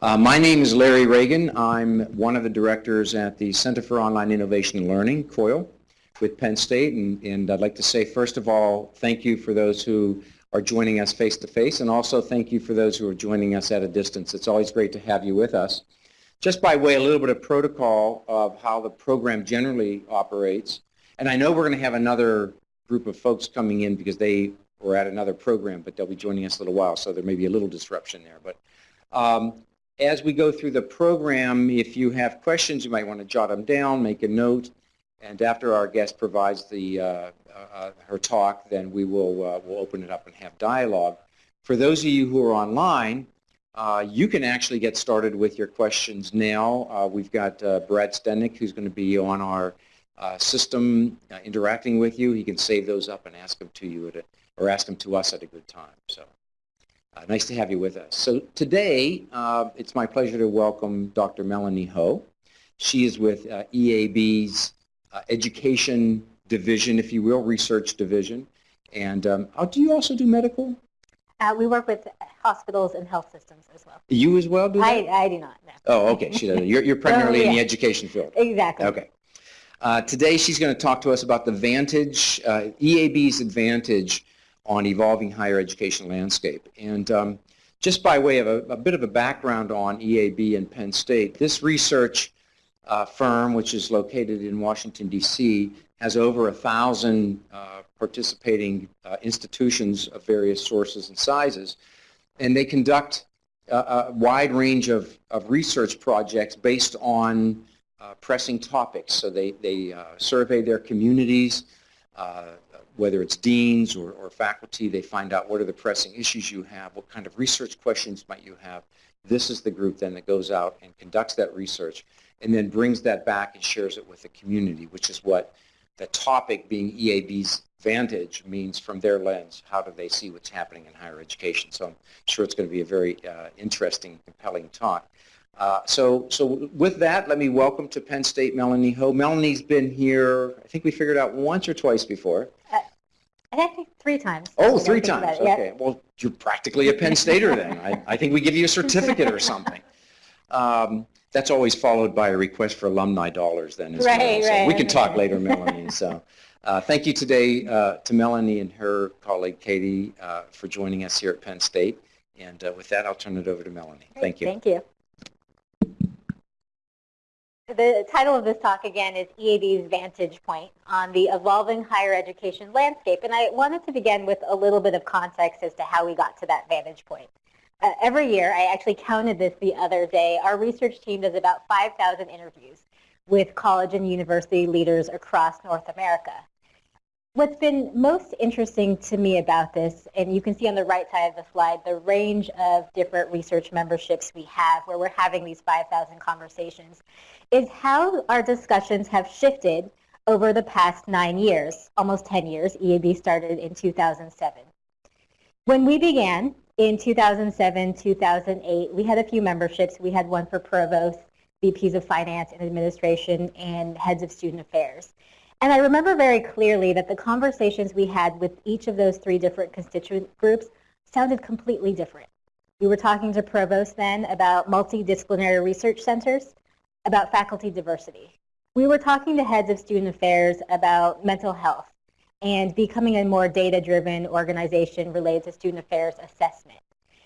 Uh, my name is Larry Ragan. I'm one of the directors at the Center for Online Innovation and Learning, COIL, with Penn State. And, and I'd like to say, first of all, thank you for those who are joining us face-to-face, and also thank you for those who are joining us at a distance. It's always great to have you with us. Just by way, a little bit of protocol of how the program generally operates. And I know we're going to have another group of folks coming in because they were at another program, but they'll be joining us a little while, so there may be a little disruption there. But um, as we go through the program, if you have questions, you might want to jot them down, make a note, and after our guest provides the, uh, uh, uh, her talk, then we will uh, we'll open it up and have dialogue. For those of you who are online, uh, you can actually get started with your questions now. Uh, we've got Brad Stenick, who's going to be on our system interacting with you. He can save those up and ask them to you, at a, or ask them to us at a good time. So. Uh, nice to have you with us. So today, uh, it's my pleasure to welcome Dr. Melanie Ho. She is with uh, EAB's uh, Education Division, if you will, Research Division. And um, oh, do you also do medical? Uh, we work with hospitals and health systems as well. You as well do I, I do not, no. Oh, okay. She does. You're, you're primarily oh, yeah. in the education field. Exactly. Okay. Uh, today she's going to talk to us about the Vantage, EAB's advantage on evolving higher education landscape. And um, just by way of a, a, bit of a background on EAB and Penn State, this research uh, firm, which is located in Washington, D.C., has over a thousand uh, participating uh, institutions of various sources and sizes. And they conduct a, a wide range of, of research projects based on uh, pressing topics. So they, they uh, survey their communities, uh, whether it's deans or, or faculty, they find out what are the pressing issues you have, what kind of research questions might you have. This is the group then that goes out and conducts that research and then brings that back and shares it with the community, which is what the topic being EAB's Vantage means from their lens. How do they see what's happening in higher education? So I'm sure it's going to be a very uh, interesting, compelling talk. Uh, so, so with that, let me welcome to Penn State Melanie Ho. Melanie's been here, I think we figured out once or twice before. Uh, I think three times. Oh, three times. Okay. Well, you're practically a Penn Stater then. I, I think we give you a certificate or something. Um, that's always followed by a request for alumni dollars then as right, well. So right, we can talk later, Melanie. So uh, thank you today uh, to Melanie and her colleague Katie uh, for joining us here at Penn State. And uh, with that, I'll turn it over to Melanie. Great, thank you. Thank you. The title of this talk again is EAB's Vantage Point on the evolving higher education landscape. And I wanted to begin with a little bit of context as to how we got to that vantage point. Uh, every year, I actually counted this the other day, our research team does about 5,000 interviews with college and university leaders across North America. What's been most interesting to me about this, and you can see on the right side of the slide, the range of different research memberships we have where we're having these 5,000 conversations, is how our discussions have shifted over the past nine years, almost 10 years. EAB started in 2007. When we began in 2007, 2008, we had a few memberships. We had one for provosts, VPs of finance and administration, and heads of student affairs. And I remember very clearly that the conversations we had with each of those three different constituent groups sounded completely different. We were talking to provosts then about multidisciplinary research centers, about faculty diversity. We were talking to heads of student affairs about mental health and becoming a more data-driven organization related to student affairs assessment.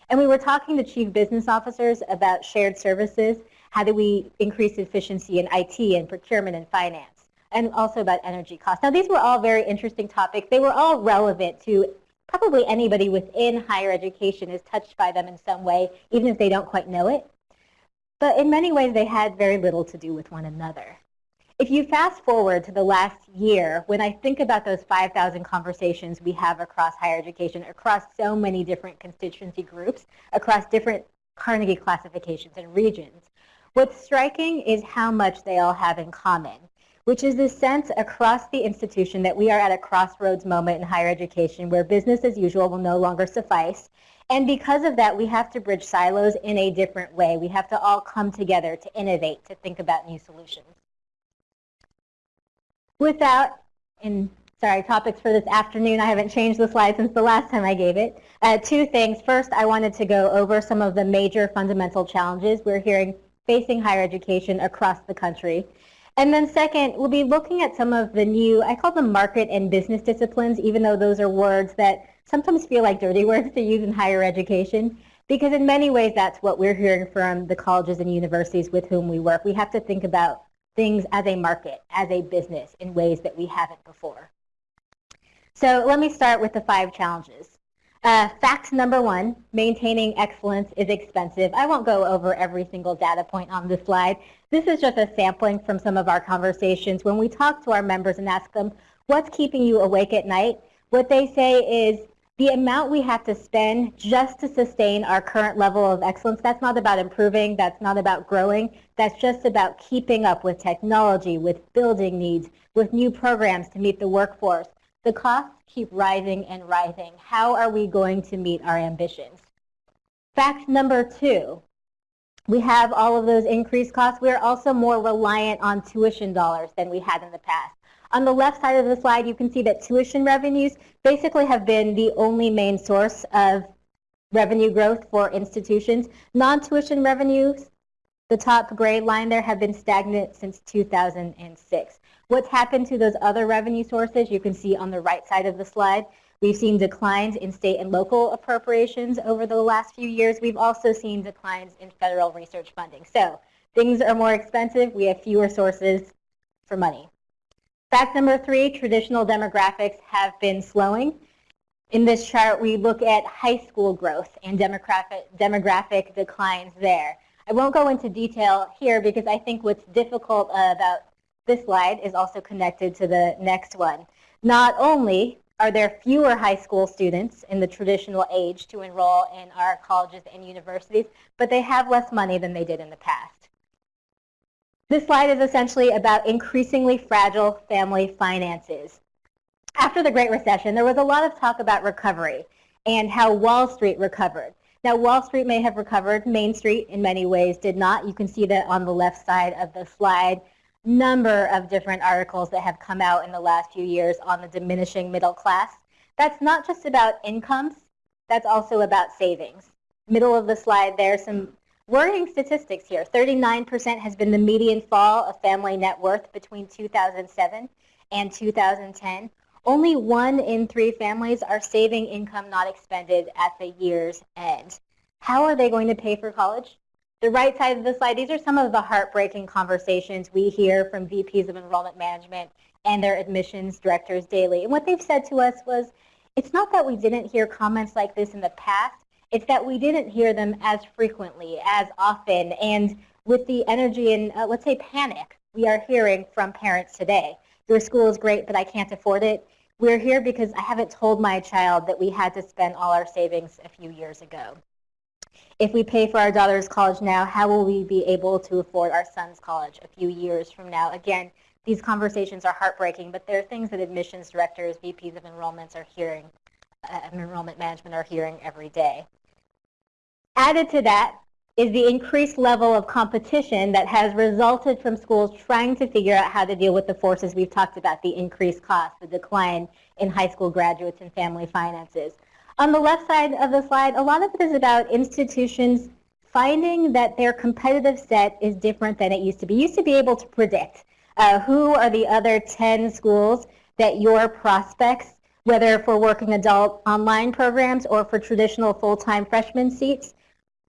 And we were talking to chief business officers about shared services. How do we increase efficiency in IT and procurement and finance? And also about energy costs. Now, these were all very interesting topics. They were all relevant to probably anybody within higher education is touched by them in some way, even if they don't quite know it. But in many ways, they had very little to do with one another. If you fast forward to the last year, when I think about those 5,000 conversations we have across higher education, across so many different constituency groups, across different Carnegie classifications and regions, what's striking is how much they all have in common which is the sense across the institution that we are at a crossroads moment in higher education where business as usual will no longer suffice. And because of that, we have to bridge silos in a different way. We have to all come together to innovate, to think about new solutions. Without, in sorry, topics for this afternoon. I haven't changed the slide since the last time I gave it. Uh, two things. First, I wanted to go over some of the major fundamental challenges we're hearing facing higher education across the country. And then second, we'll be looking at some of the new, I call them market and business disciplines, even though those are words that sometimes feel like dirty words to use in higher education. Because in many ways, that's what we're hearing from the colleges and universities with whom we work. We have to think about things as a market, as a business, in ways that we haven't before. So let me start with the five challenges. Uh, fact number one, maintaining excellence is expensive. I won't go over every single data point on this slide. This is just a sampling from some of our conversations. When we talk to our members and ask them, what's keeping you awake at night? What they say is, the amount we have to spend just to sustain our current level of excellence, that's not about improving, that's not about growing, that's just about keeping up with technology, with building needs, with new programs to meet the workforce. The costs keep rising and rising. How are we going to meet our ambitions? Fact number two, we have all of those increased costs. We are also more reliant on tuition dollars than we had in the past. On the left side of the slide, you can see that tuition revenues basically have been the only main source of revenue growth for institutions. Non-tuition revenues, the top gray line there, have been stagnant since 2006. What's happened to those other revenue sources, you can see on the right side of the slide. We've seen declines in state and local appropriations over the last few years. We've also seen declines in federal research funding. So things are more expensive. We have fewer sources for money. Fact number three, traditional demographics have been slowing. In this chart, we look at high school growth and demographic, demographic declines there. I won't go into detail here because I think what's difficult about this slide is also connected to the next one. Not only are there fewer high school students in the traditional age to enroll in our colleges and universities, but they have less money than they did in the past. This slide is essentially about increasingly fragile family finances. After the Great Recession, there was a lot of talk about recovery and how Wall Street recovered. Now, Wall Street may have recovered. Main Street, in many ways, did not. You can see that on the left side of the slide. Number of different articles that have come out in the last few years on the diminishing middle class. That's not just about incomes. That's also about savings. Middle of the slide there, are some Worrying statistics here. 39% has been the median fall of family net worth between 2007 and 2010. Only one in three families are saving income not expended at the year's end. How are they going to pay for college? The right side of the slide, these are some of the heartbreaking conversations we hear from VPs of enrollment management and their admissions directors daily. And what they've said to us was, it's not that we didn't hear comments like this in the past, it's that we didn't hear them as frequently, as often, and with the energy and, uh, let's say, panic we are hearing from parents today. Your school is great, but I can't afford it. We're here because I haven't told my child that we had to spend all our savings a few years ago. If we pay for our daughter's college now, how will we be able to afford our son's college a few years from now? Again, these conversations are heartbreaking, but they're things that admissions directors, VPs of enrollments are hearing, uh, enrollment management are hearing every day. Added to that is the increased level of competition that has resulted from schools trying to figure out how to deal with the forces we've talked about, the increased cost, the decline in high school graduates and family finances. On the left side of the slide, a lot of it is about institutions finding that their competitive set is different than it used to be. You used to be able to predict uh, who are the other 10 schools that your prospects, whether for working adult online programs or for traditional full-time freshman seats,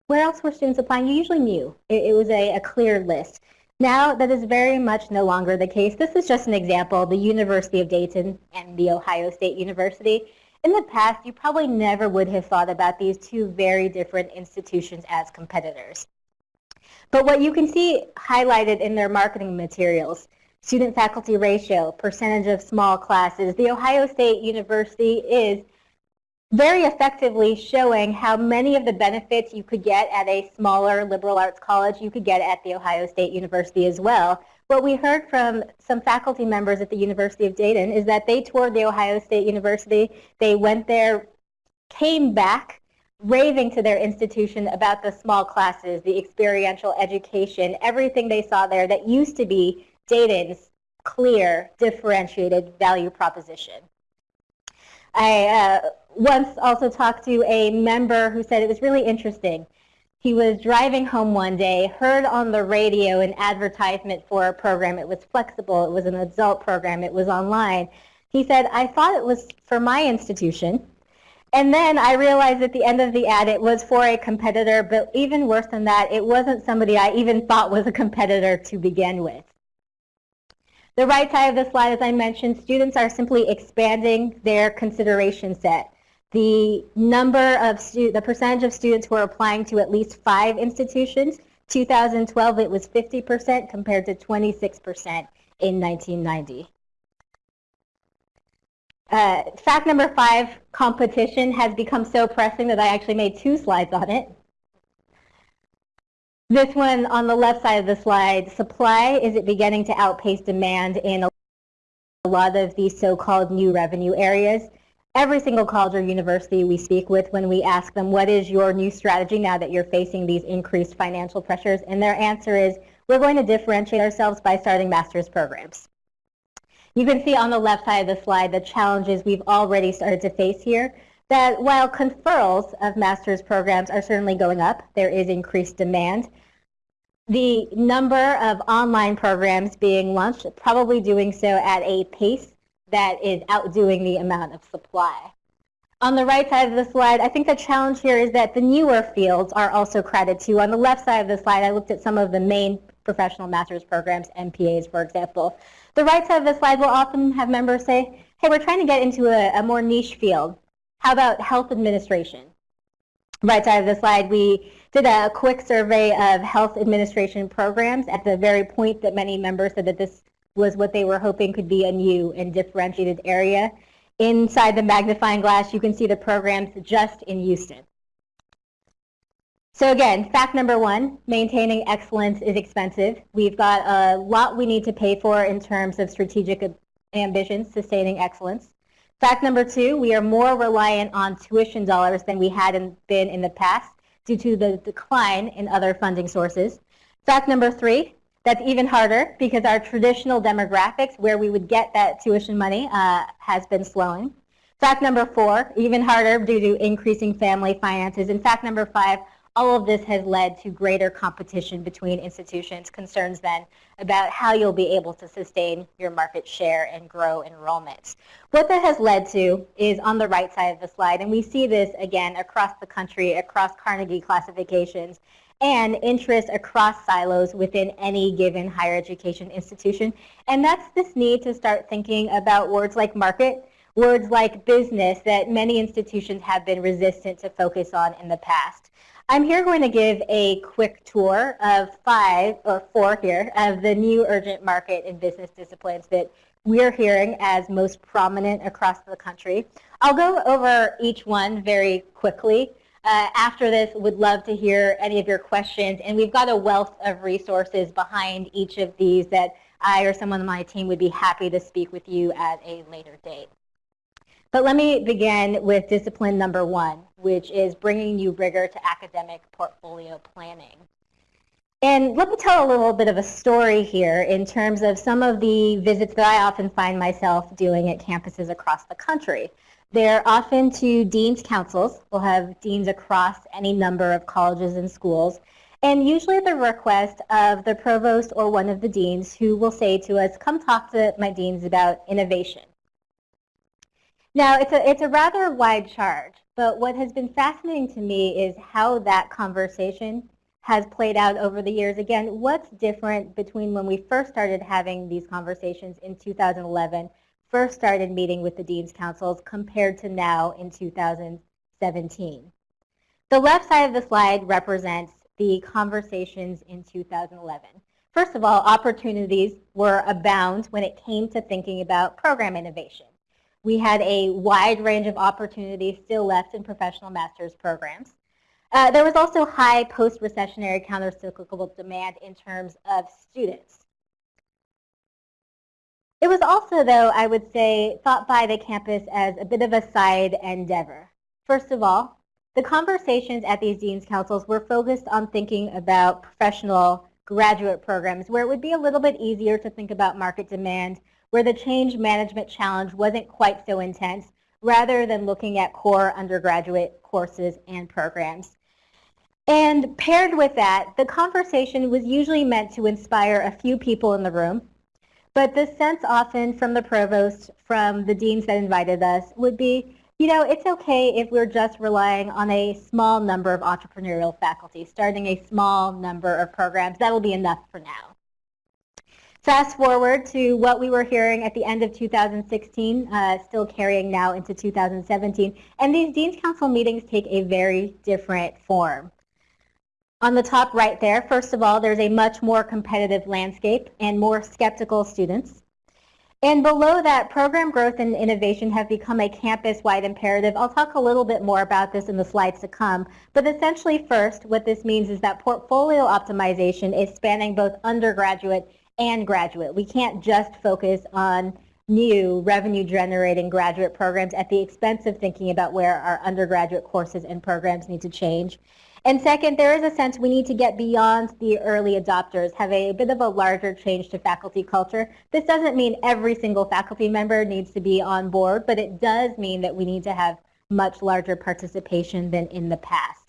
where else were students applying? You usually knew. It, it was a, a clear list. Now, that is very much no longer the case. This is just an example, the University of Dayton and the Ohio State University. In the past, you probably never would have thought about these two very different institutions as competitors. But what you can see highlighted in their marketing materials, student-faculty ratio, percentage of small classes, the Ohio State University is very effectively showing how many of the benefits you could get at a smaller liberal arts college you could get at The Ohio State University as well. What we heard from some faculty members at the University of Dayton is that they toured The Ohio State University, they went there, came back, raving to their institution about the small classes, the experiential education, everything they saw there that used to be Dayton's clear, differentiated value proposition. I uh, once also talked to a member who said it was really interesting. He was driving home one day, heard on the radio an advertisement for a program. It was flexible. It was an adult program. It was online. He said, I thought it was for my institution. And then I realized at the end of the ad it was for a competitor, but even worse than that, it wasn't somebody I even thought was a competitor to begin with. The right side of the slide, as I mentioned, students are simply expanding their consideration set. The number of the percentage of students who are applying to at least five institutions, 2012 it was 50% compared to 26% in 1990. Uh, fact number five, competition has become so pressing that I actually made two slides on it. This one on the left side of the slide, supply, is it beginning to outpace demand in a lot of these so-called new revenue areas? Every single college or university we speak with when we ask them, what is your new strategy now that you're facing these increased financial pressures? And their answer is, we're going to differentiate ourselves by starting master's programs. You can see on the left side of the slide the challenges we've already started to face here, that while conferrals of master's programs are certainly going up, there is increased demand. The number of online programs being launched, probably doing so at a pace that is outdoing the amount of supply. On the right side of the slide, I think the challenge here is that the newer fields are also crowded too. On the left side of the slide, I looked at some of the main professional master's programs, MPAs, for example. The right side of the slide will often have members say, hey, we're trying to get into a, a more niche field. How about health administration? Right side of the slide, we did a quick survey of health administration programs at the very point that many members said that this was what they were hoping could be a new and differentiated area. Inside the magnifying glass, you can see the programs just in Houston. So again, fact number one, maintaining excellence is expensive. We've got a lot we need to pay for in terms of strategic ambitions, sustaining excellence. Fact number two, we are more reliant on tuition dollars than we had in, been in the past due to the decline in other funding sources. Fact number three, that's even harder because our traditional demographics where we would get that tuition money uh, has been slowing. Fact number four, even harder due to increasing family finances. And fact number five, all of this has led to greater competition between institutions, concerns then about how you'll be able to sustain your market share and grow enrollments. What that has led to is on the right side of the slide, and we see this again across the country, across Carnegie classifications, and interest across silos within any given higher education institution. And that's this need to start thinking about words like market, words like business that many institutions have been resistant to focus on in the past. I'm here going to give a quick tour of five, or four here, of the new urgent market and business disciplines that we're hearing as most prominent across the country. I'll go over each one very quickly. Uh, after this, would love to hear any of your questions, and we've got a wealth of resources behind each of these that I or someone on my team would be happy to speak with you at a later date. But let me begin with discipline number one, which is bringing new rigor to academic portfolio planning. And let me tell a little bit of a story here in terms of some of the visits that I often find myself doing at campuses across the country. They're often to dean's councils. We'll have deans across any number of colleges and schools. And usually at the request of the provost or one of the deans who will say to us, come talk to my deans about innovation. Now, it's a, it's a rather wide charge, but what has been fascinating to me is how that conversation has played out over the years. Again, what's different between when we first started having these conversations in 2011, first started meeting with the Dean's Councils, compared to now in 2017. The left side of the slide represents the conversations in 2011. First of all, opportunities were abound when it came to thinking about program innovation. We had a wide range of opportunities still left in professional master's programs. Uh, there was also high post-recessionary countercyclical demand in terms of students. It was also, though, I would say, thought by the campus as a bit of a side endeavor. First of all, the conversations at these Dean's Councils were focused on thinking about professional graduate programs where it would be a little bit easier to think about market demand, where the change management challenge wasn't quite so intense, rather than looking at core undergraduate courses and programs. And paired with that, the conversation was usually meant to inspire a few people in the room, but the sense often from the provost, from the deans that invited us, would be, you know, it's okay if we're just relying on a small number of entrepreneurial faculty, starting a small number of programs. That'll be enough for now. Fast forward to what we were hearing at the end of 2016, uh, still carrying now into 2017, and these Dean's Council meetings take a very different form. On the top right there, first of all, there's a much more competitive landscape and more skeptical students. And below that, program growth and innovation have become a campus-wide imperative. I'll talk a little bit more about this in the slides to come. But essentially first, what this means is that portfolio optimization is spanning both undergraduate and graduate. We can't just focus on new revenue-generating graduate programs at the expense of thinking about where our undergraduate courses and programs need to change. And second, there is a sense we need to get beyond the early adopters, have a bit of a larger change to faculty culture. This doesn't mean every single faculty member needs to be on board, but it does mean that we need to have much larger participation than in the past.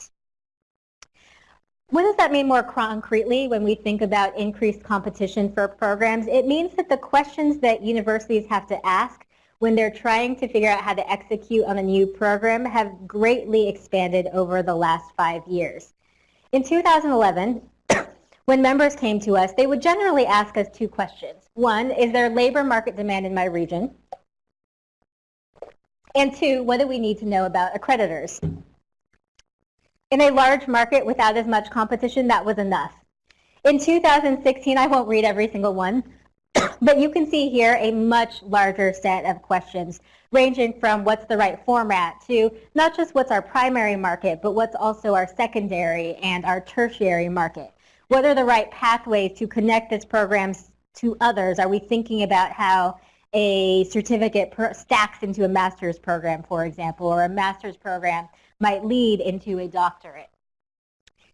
What does that mean more concretely when we think about increased competition for programs? It means that the questions that universities have to ask when they're trying to figure out how to execute on a new program have greatly expanded over the last five years. In 2011, when members came to us, they would generally ask us two questions. One, is there labor market demand in my region? And two, what do we need to know about accreditors? In a large market without as much competition, that was enough. In 2016, I won't read every single one, but you can see here a much larger set of questions ranging from what's the right format to not just what's our primary market, but what's also our secondary and our tertiary market. What are the right pathways to connect this program to others? Are we thinking about how a certificate stacks into a master's program, for example, or a master's program might lead into a doctorate?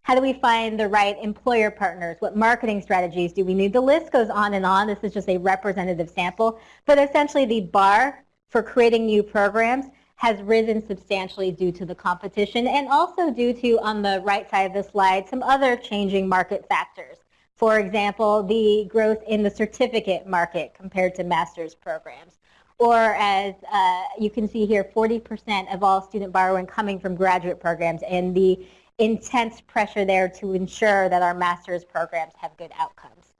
How do we find the right employer partners? What marketing strategies do we need? The list goes on and on. This is just a representative sample. But essentially the bar for creating new programs has risen substantially due to the competition and also due to, on the right side of the slide, some other changing market factors. For example, the growth in the certificate market compared to master's programs. Or as uh, you can see here, 40% of all student borrowing coming from graduate programs and the intense pressure there to ensure that our master's programs have good outcomes.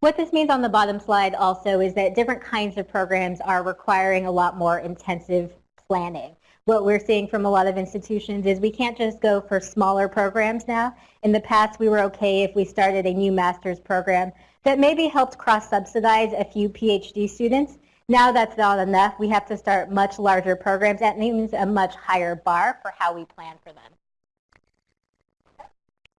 What this means on the bottom slide also is that different kinds of programs are requiring a lot more intensive planning. What we're seeing from a lot of institutions is we can't just go for smaller programs now. In the past, we were okay if we started a new master's program that maybe helped cross-subsidize a few PhD students now that's not enough. We have to start much larger programs. That means a much higher bar for how we plan for them.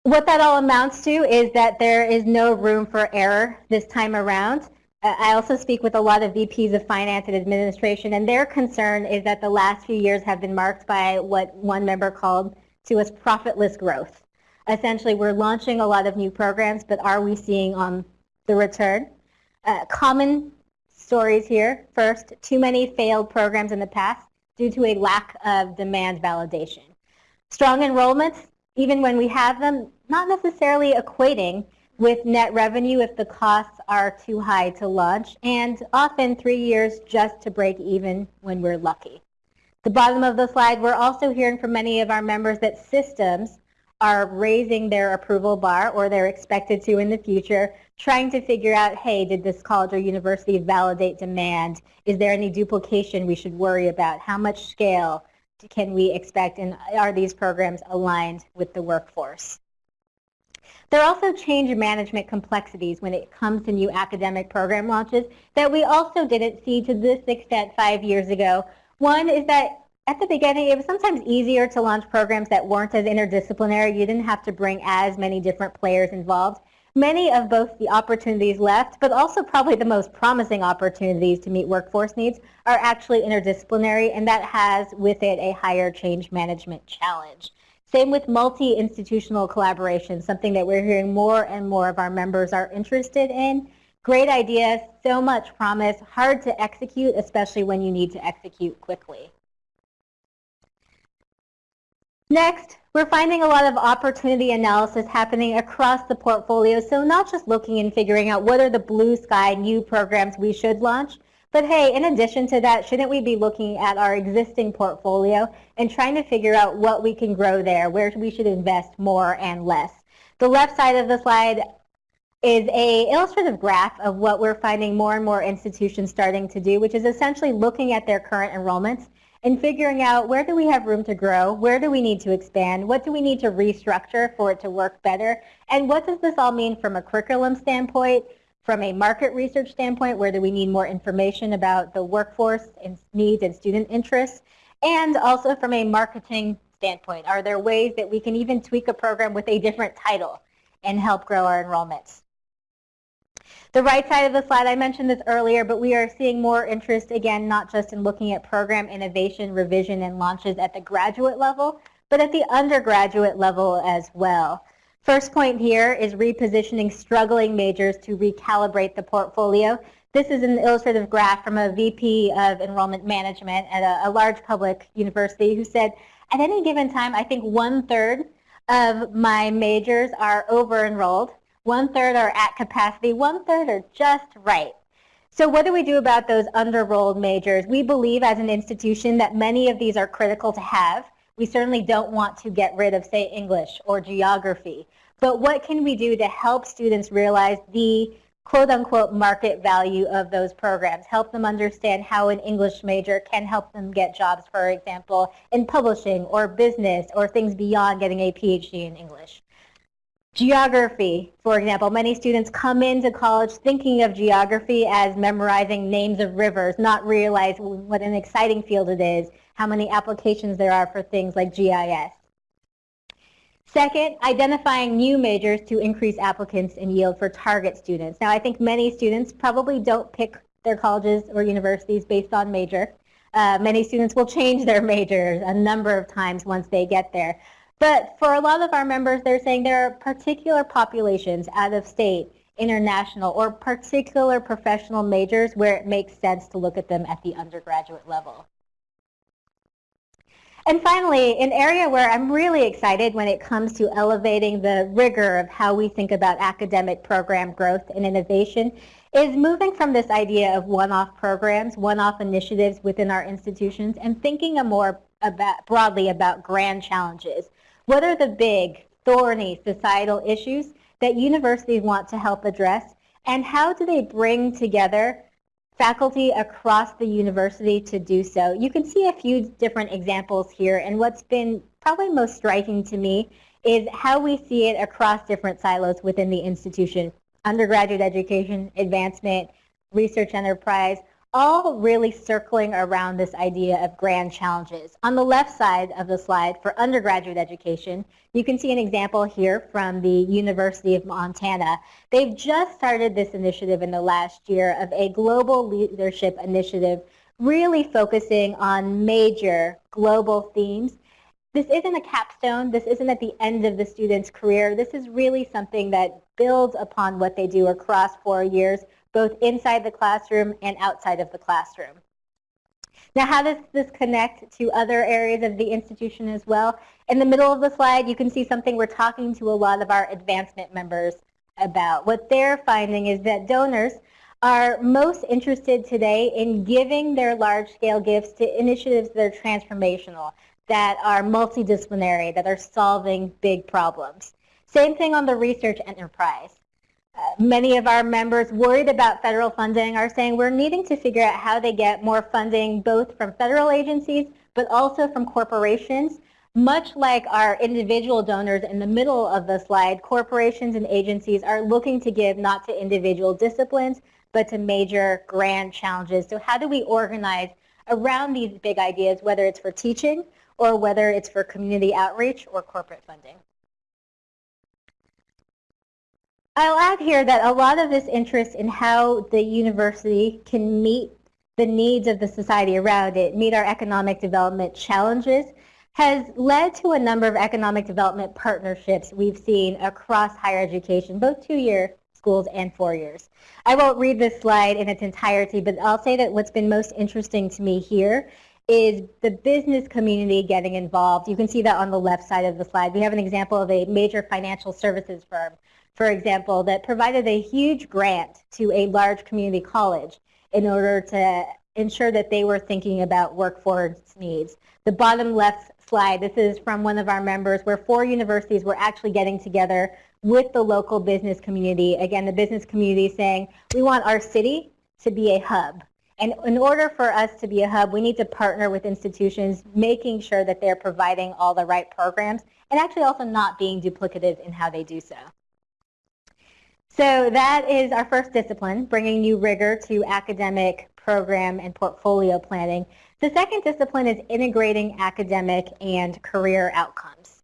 What that all amounts to is that there is no room for error this time around. Uh, I also speak with a lot of VPs of finance and administration, and their concern is that the last few years have been marked by what one member called to us profitless growth. Essentially, we're launching a lot of new programs, but are we seeing on the return? Uh, common stories here. First, too many failed programs in the past due to a lack of demand validation. Strong enrollments, even when we have them, not necessarily equating with net revenue if the costs are too high to launch, and often three years just to break even when we're lucky. The bottom of the slide, we're also hearing from many of our members that systems are raising their approval bar, or they're expected to in the future, trying to figure out, hey, did this college or university validate demand? Is there any duplication we should worry about? How much scale can we expect, and are these programs aligned with the workforce? There are also change management complexities when it comes to new academic program launches that we also didn't see to this extent five years ago. One is that at the beginning, it was sometimes easier to launch programs that weren't as interdisciplinary. You didn't have to bring as many different players involved. Many of both the opportunities left, but also probably the most promising opportunities to meet workforce needs are actually interdisciplinary, and that has with it a higher change management challenge. Same with multi-institutional collaboration, something that we're hearing more and more of our members are interested in. Great idea, so much promise, hard to execute, especially when you need to execute quickly. Next, we're finding a lot of opportunity analysis happening across the portfolio, so not just looking and figuring out what are the blue sky new programs we should launch, but hey, in addition to that, shouldn't we be looking at our existing portfolio and trying to figure out what we can grow there, where we should invest more and less? The left side of the slide is a illustrative graph of what we're finding more and more institutions starting to do, which is essentially looking at their current enrollments and figuring out where do we have room to grow, where do we need to expand, what do we need to restructure for it to work better, and what does this all mean from a curriculum standpoint, from a market research standpoint, where do we need more information about the workforce and needs and student interests, and also from a marketing standpoint, are there ways that we can even tweak a program with a different title and help grow our enrollments? The right side of the slide, I mentioned this earlier, but we are seeing more interest, again, not just in looking at program innovation, revision, and launches at the graduate level, but at the undergraduate level as well. First point here is repositioning struggling majors to recalibrate the portfolio. This is an illustrative graph from a VP of enrollment management at a, a large public university who said, at any given time, I think one-third of my majors are over-enrolled one third are at capacity, one third are just right. So what do we do about those under-enrolled majors? We believe as an institution that many of these are critical to have. We certainly don't want to get rid of, say, English or geography. But what can we do to help students realize the quote-unquote market value of those programs, help them understand how an English major can help them get jobs, for example, in publishing or business or things beyond getting a PhD in English. Geography, for example, many students come into college thinking of geography as memorizing names of rivers, not realize what an exciting field it is, how many applications there are for things like GIS. Second, identifying new majors to increase applicants and yield for target students. Now, I think many students probably don't pick their colleges or universities based on major. Uh, many students will change their majors a number of times once they get there. But for a lot of our members, they're saying there are particular populations out of state, international, or particular professional majors where it makes sense to look at them at the undergraduate level. And finally, an area where I'm really excited when it comes to elevating the rigor of how we think about academic program growth and innovation is moving from this idea of one-off programs, one-off initiatives within our institutions, and thinking a more about, broadly about grand challenges what are the big, thorny societal issues that universities want to help address? And how do they bring together faculty across the university to do so? You can see a few different examples here. And what's been probably most striking to me is how we see it across different silos within the institution. Undergraduate education, advancement, research enterprise, all really circling around this idea of grand challenges. On the left side of the slide for undergraduate education, you can see an example here from the University of Montana. They've just started this initiative in the last year of a global leadership initiative really focusing on major global themes. This isn't a capstone. This isn't at the end of the student's career. This is really something that builds upon what they do across four years both inside the classroom and outside of the classroom. Now, how does this connect to other areas of the institution as well? In the middle of the slide, you can see something we're talking to a lot of our advancement members about. What they're finding is that donors are most interested today in giving their large-scale gifts to initiatives that are transformational, that are multidisciplinary, that are solving big problems. Same thing on the research enterprise many of our members worried about federal funding are saying we're needing to figure out how they get more funding both from federal agencies but also from corporations. Much like our individual donors in the middle of the slide, corporations and agencies are looking to give not to individual disciplines but to major grand challenges. So how do we organize around these big ideas, whether it's for teaching or whether it's for community outreach or corporate funding? I'll add here that a lot of this interest in how the university can meet the needs of the society around it, meet our economic development challenges, has led to a number of economic development partnerships we've seen across higher education, both two-year schools and four years. I won't read this slide in its entirety, but I'll say that what's been most interesting to me here is the business community getting involved. You can see that on the left side of the slide. We have an example of a major financial services firm, for example, that provided a huge grant to a large community college in order to ensure that they were thinking about workforce needs. The bottom left slide, this is from one of our members where four universities were actually getting together with the local business community. Again, the business community saying, we want our city to be a hub. And in order for us to be a hub, we need to partner with institutions, making sure that they're providing all the right programs and actually also not being duplicative in how they do so. So that is our first discipline, bringing new rigor to academic program and portfolio planning. The second discipline is integrating academic and career outcomes.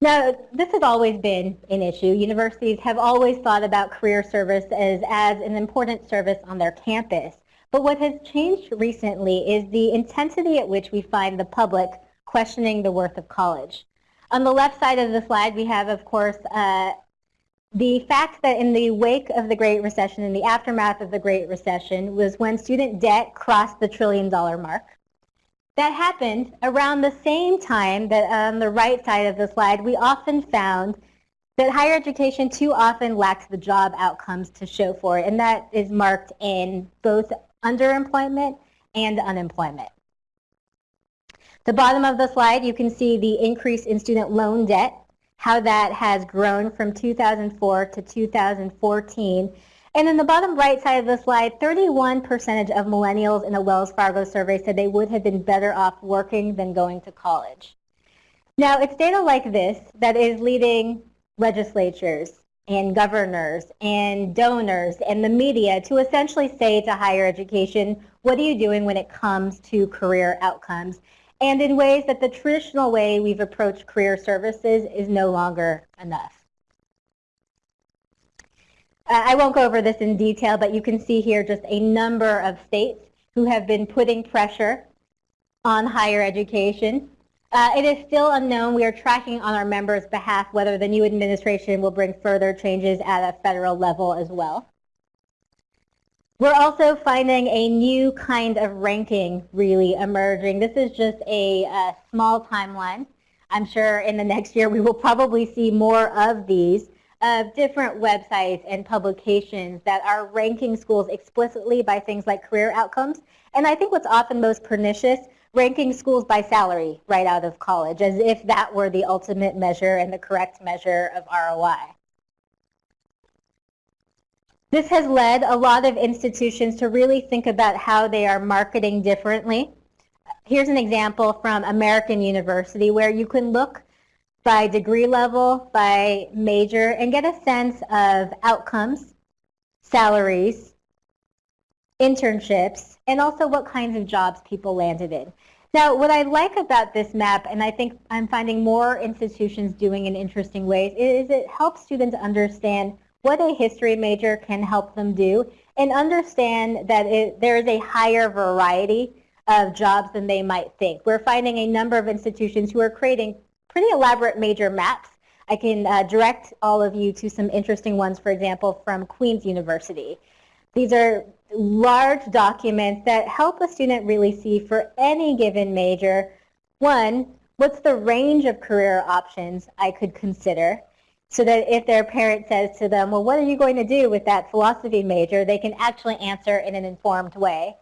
Now, this has always been an issue. Universities have always thought about career service as, as an important service on their campus. But what has changed recently is the intensity at which we find the public questioning the worth of college. On the left side of the slide, we have, of course, uh, the fact that in the wake of the Great Recession, in the aftermath of the Great Recession, was when student debt crossed the trillion dollar mark. That happened around the same time that on the right side of the slide, we often found that higher education too often lacks the job outcomes to show for it, and that is marked in both underemployment and unemployment. The bottom of the slide, you can see the increase in student loan debt, how that has grown from 2004 to 2014, and in the bottom right side of the slide, 31% of millennials in a Wells Fargo survey said they would have been better off working than going to college. Now, it's data like this that is leading legislatures and governors and donors and the media to essentially say to higher education, what are you doing when it comes to career outcomes? And in ways that the traditional way we've approached career services is no longer enough. Uh, I won't go over this in detail, but you can see here just a number of states who have been putting pressure on higher education. Uh, it is still unknown. We are tracking on our members' behalf whether the new administration will bring further changes at a federal level as well. We're also finding a new kind of ranking really emerging. This is just a, a small timeline. I'm sure in the next year we will probably see more of these of different websites and publications that are ranking schools explicitly by things like career outcomes. And I think what's often most pernicious, ranking schools by salary right out of college, as if that were the ultimate measure and the correct measure of ROI. This has led a lot of institutions to really think about how they are marketing differently. Here's an example from American University where you can look by degree level, by major, and get a sense of outcomes, salaries, internships, and also what kinds of jobs people landed in. Now, what I like about this map, and I think I'm finding more institutions doing in interesting ways, is it helps students understand what a history major can help them do and understand that it, there is a higher variety of jobs than they might think. We're finding a number of institutions who are creating pretty elaborate major maps. I can uh, direct all of you to some interesting ones, for example, from Queen's University. These are large documents that help a student really see for any given major, one, what's the range of career options I could consider? So that if their parent says to them, well, what are you going to do with that philosophy major, they can actually answer in an informed way.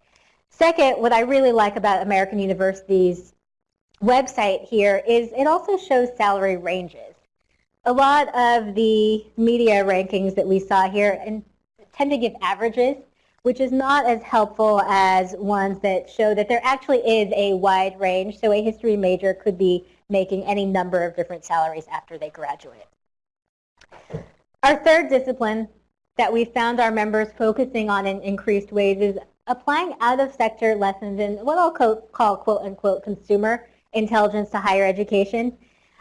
Second, what I really like about American University's website here is it also shows salary ranges. A lot of the media rankings that we saw here tend to give averages, which is not as helpful as ones that show that there actually is a wide range. So a history major could be making any number of different salaries after they graduate. Our third discipline that we found our members focusing on in increased ways is applying out-of-sector lessons in what I'll call quote-unquote consumer intelligence to higher education.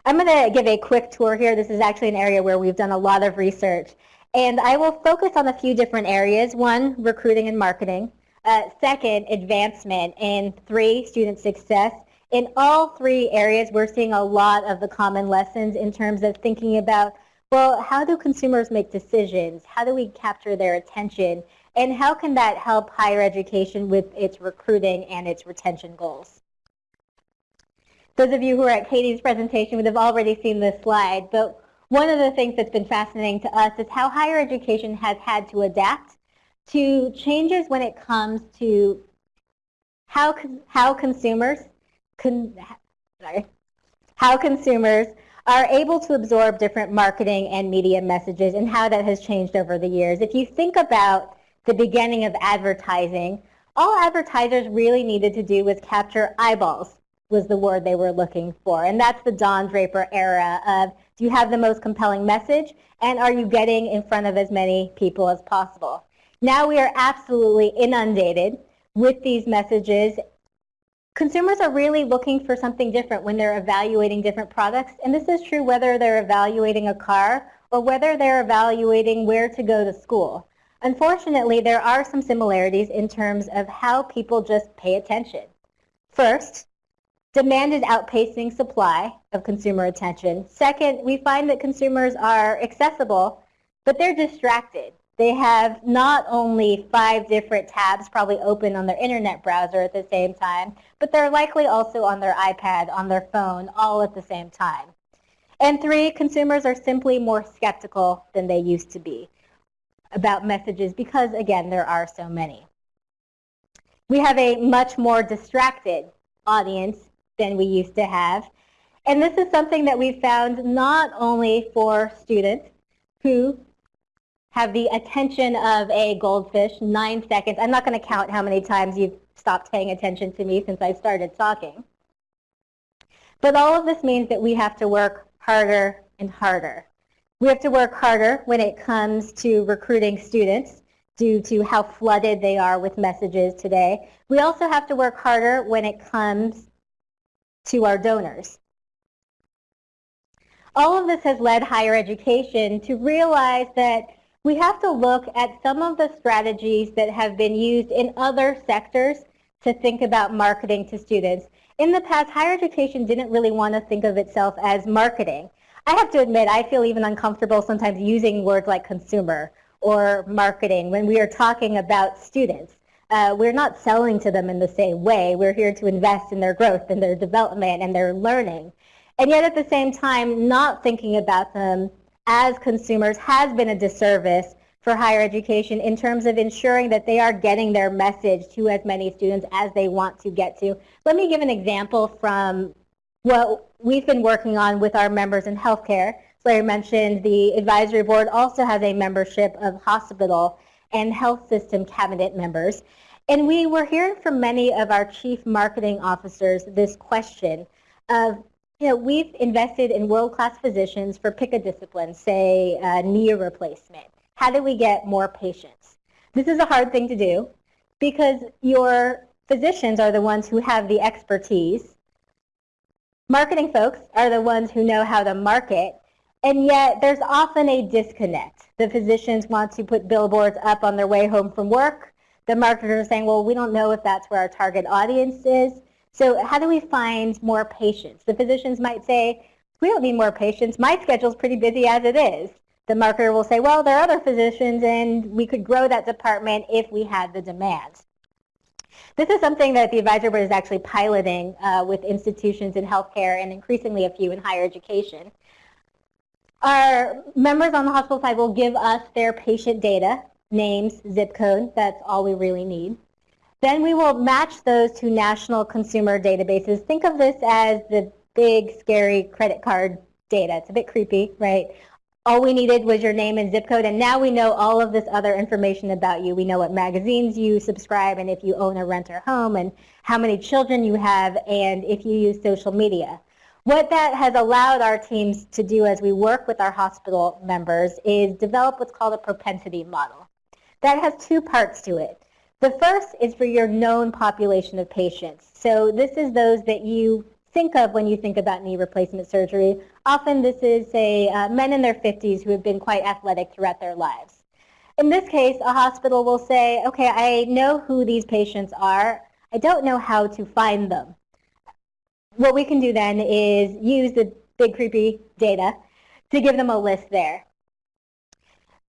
I'm going to give a quick tour here. This is actually an area where we've done a lot of research. And I will focus on a few different areas. One, recruiting and marketing. Uh, second, advancement. And three, student success. In all three areas, we're seeing a lot of the common lessons in terms of thinking about, well, how do consumers make decisions? How do we capture their attention? And how can that help higher education with its recruiting and its retention goals? Those of you who are at Katie's presentation would have already seen this slide, but one of the things that's been fascinating to us is how higher education has had to adapt to changes when it comes to how, how consumers con, sorry, how consumers are able to absorb different marketing and media messages and how that has changed over the years. If you think about the beginning of advertising, all advertisers really needed to do was capture eyeballs was the word they were looking for. And that's the Don Draper era of do you have the most compelling message and are you getting in front of as many people as possible? Now we are absolutely inundated with these messages consumers are really looking for something different when they're evaluating different products. And this is true whether they're evaluating a car or whether they're evaluating where to go to school. Unfortunately, there are some similarities in terms of how people just pay attention. First, demand is outpacing supply of consumer attention. Second, we find that consumers are accessible, but they're distracted. They have not only five different tabs probably open on their internet browser at the same time, but they're likely also on their iPad, on their phone, all at the same time. And three, consumers are simply more skeptical than they used to be about messages because, again, there are so many. We have a much more distracted audience than we used to have. And this is something that we found not only for students who have the attention of a goldfish, nine seconds. I'm not going to count how many times you've stopped paying attention to me since I started talking. But all of this means that we have to work harder and harder. We have to work harder when it comes to recruiting students due to how flooded they are with messages today. We also have to work harder when it comes to our donors. All of this has led higher education to realize that we have to look at some of the strategies that have been used in other sectors to think about marketing to students. In the past, higher education didn't really want to think of itself as marketing. I have to admit, I feel even uncomfortable sometimes using words like consumer or marketing when we are talking about students. Uh, we're not selling to them in the same way. We're here to invest in their growth and their development and their learning. And yet at the same time, not thinking about them as consumers has been a disservice for higher education in terms of ensuring that they are getting their message to as many students as they want to get to. Let me give an example from what we've been working on with our members in healthcare. Larry mentioned the advisory board also has a membership of hospital and health system cabinet members. And we were hearing from many of our chief marketing officers this question of you know, we've invested in world-class physicians for pick a discipline, say uh, knee replacement. How do we get more patients? This is a hard thing to do because your physicians are the ones who have the expertise. Marketing folks are the ones who know how to market, and yet there's often a disconnect. The physicians want to put billboards up on their way home from work. The marketers are saying, well, we don't know if that's where our target audience is. So how do we find more patients? The physicians might say, we don't need more patients. My schedule's pretty busy as it is. The marketer will say, well, there are other physicians and we could grow that department if we had the demand. This is something that the advisory board is actually piloting uh, with institutions in healthcare and increasingly a few in higher education. Our members on the hospital side will give us their patient data, names, zip code, that's all we really need. Then we will match those to national consumer databases. Think of this as the big, scary credit card data. It's a bit creepy, right? All we needed was your name and zip code, and now we know all of this other information about you. We know what magazines you subscribe, and if you own or rent a home, and how many children you have, and if you use social media. What that has allowed our teams to do as we work with our hospital members is develop what's called a propensity model. That has two parts to it. The first is for your known population of patients. So this is those that you think of when you think about knee replacement surgery. Often this is, say, uh, men in their 50s who have been quite athletic throughout their lives. In this case, a hospital will say, okay, I know who these patients are. I don't know how to find them. what we can do then is use the big creepy data to give them a list there.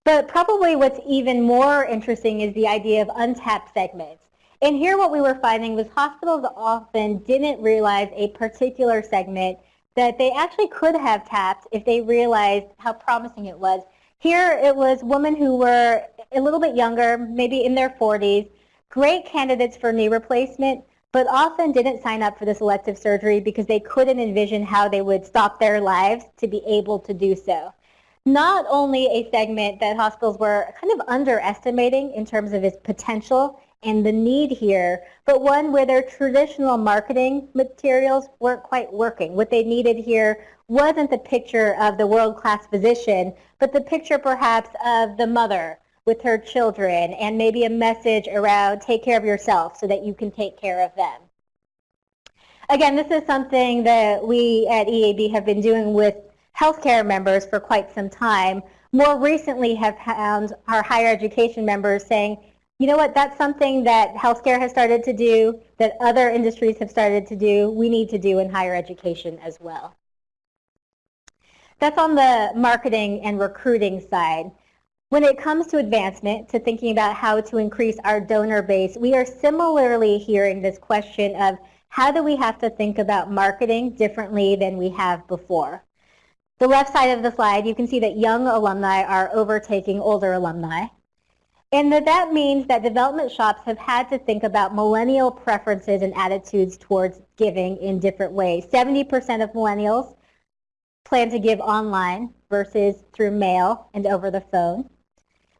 But probably what's even more interesting is the idea of untapped segments. And here what we were finding was hospitals often didn't realize a particular segment that they actually could have tapped if they realized how promising it was. Here it was women who were a little bit younger, maybe in their 40s, great candidates for knee replacement, but often didn't sign up for this elective surgery because they couldn't envision how they would stop their lives to be able to do so not only a segment that hospitals were kind of underestimating in terms of its potential and the need here, but one where their traditional marketing materials weren't quite working. What they needed here wasn't the picture of the world-class physician, but the picture perhaps of the mother with her children and maybe a message around take care of yourself so that you can take care of them. Again, this is something that we at EAB have been doing with healthcare members for quite some time. More recently have found our higher education members saying, you know what, that's something that healthcare has started to do, that other industries have started to do, we need to do in higher education as well. That's on the marketing and recruiting side. When it comes to advancement, to thinking about how to increase our donor base, we are similarly hearing this question of how do we have to think about marketing differently than we have before. The left side of the slide, you can see that young alumni are overtaking older alumni. And that that means that development shops have had to think about millennial preferences and attitudes towards giving in different ways. 70% of millennials plan to give online versus through mail and over the phone.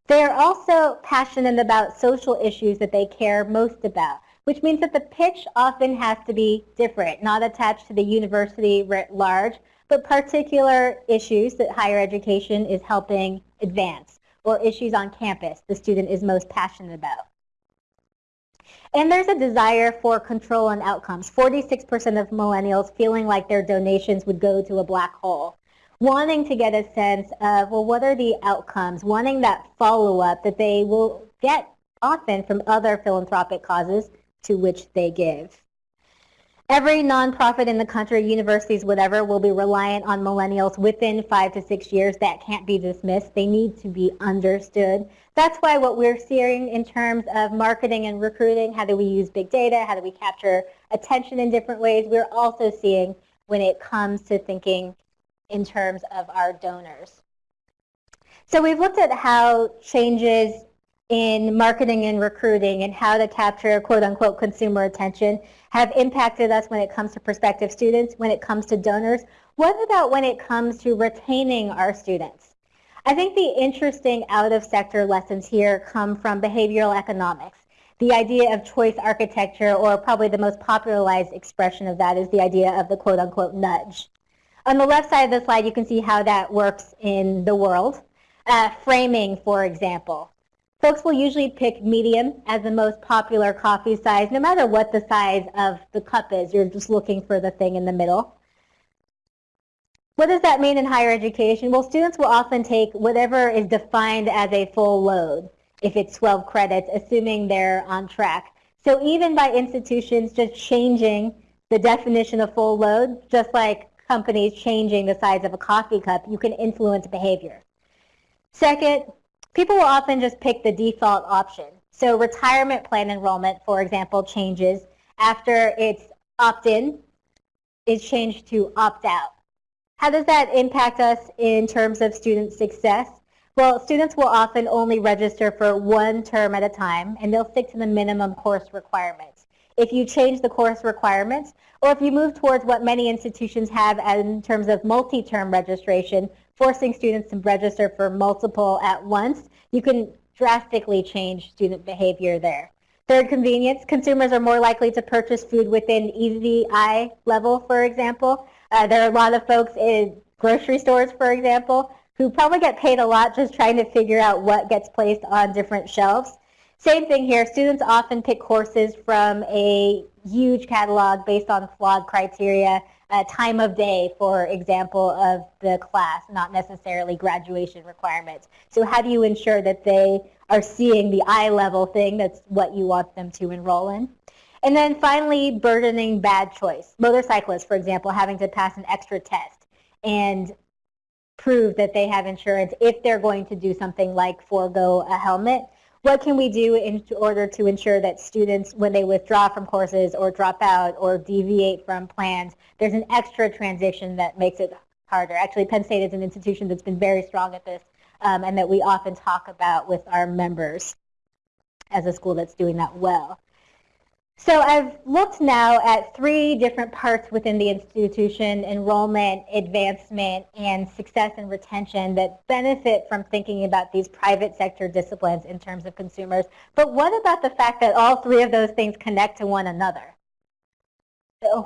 They are also passionate about social issues that they care most about, which means that the pitch often has to be different, not attached to the university writ large, but particular issues that higher education is helping advance or issues on campus the student is most passionate about. And there's a desire for control and outcomes. 46% of millennials feeling like their donations would go to a black hole. Wanting to get a sense of, well, what are the outcomes? Wanting that follow-up that they will get often from other philanthropic causes to which they give. Every nonprofit in the country, universities, whatever, will be reliant on millennials within five to six years. That can't be dismissed. They need to be understood. That's why what we're seeing in terms of marketing and recruiting, how do we use big data, how do we capture attention in different ways, we're also seeing when it comes to thinking in terms of our donors. So we've looked at how changes in marketing and recruiting and how to capture quote unquote consumer attention have impacted us when it comes to prospective students, when it comes to donors. What about when it comes to retaining our students? I think the interesting out-of-sector lessons here come from behavioral economics. The idea of choice architecture, or probably the most popularized expression of that is the idea of the quote-unquote nudge. On the left side of the slide, you can see how that works in the world. Uh, framing, for example. Folks will usually pick medium as the most popular coffee size, no matter what the size of the cup is. You're just looking for the thing in the middle. What does that mean in higher education? Well, students will often take whatever is defined as a full load, if it's 12 credits, assuming they're on track. So even by institutions just changing the definition of full load, just like companies changing the size of a coffee cup, you can influence behavior. Second, people will often just pick the default option. So retirement plan enrollment, for example, changes after it's opt-in is changed to opt-out. How does that impact us in terms of student success? Well, students will often only register for one term at a time, and they'll stick to the minimum course requirements. If you change the course requirements, or if you move towards what many institutions have in terms of multi-term registration, forcing students to register for multiple at once, you can drastically change student behavior there. Third, convenience. Consumers are more likely to purchase food within easy eye level, for example. Uh, there are a lot of folks in grocery stores, for example, who probably get paid a lot just trying to figure out what gets placed on different shelves. Same thing here. Students often pick courses from a huge catalog based on flawed criteria time of day, for example, of the class, not necessarily graduation requirements. So how do you ensure that they are seeing the eye level thing that's what you want them to enroll in? And then finally, burdening bad choice. Motorcyclists, for example, having to pass an extra test and prove that they have insurance if they're going to do something like forego a helmet. What can we do in order to ensure that students, when they withdraw from courses or drop out or deviate from plans, there's an extra transition that makes it harder. Actually, Penn State is an institution that's been very strong at this um, and that we often talk about with our members as a school that's doing that well. So I've looked now at three different parts within the institution, enrollment, advancement, and success and retention that benefit from thinking about these private sector disciplines in terms of consumers. But what about the fact that all three of those things connect to one another?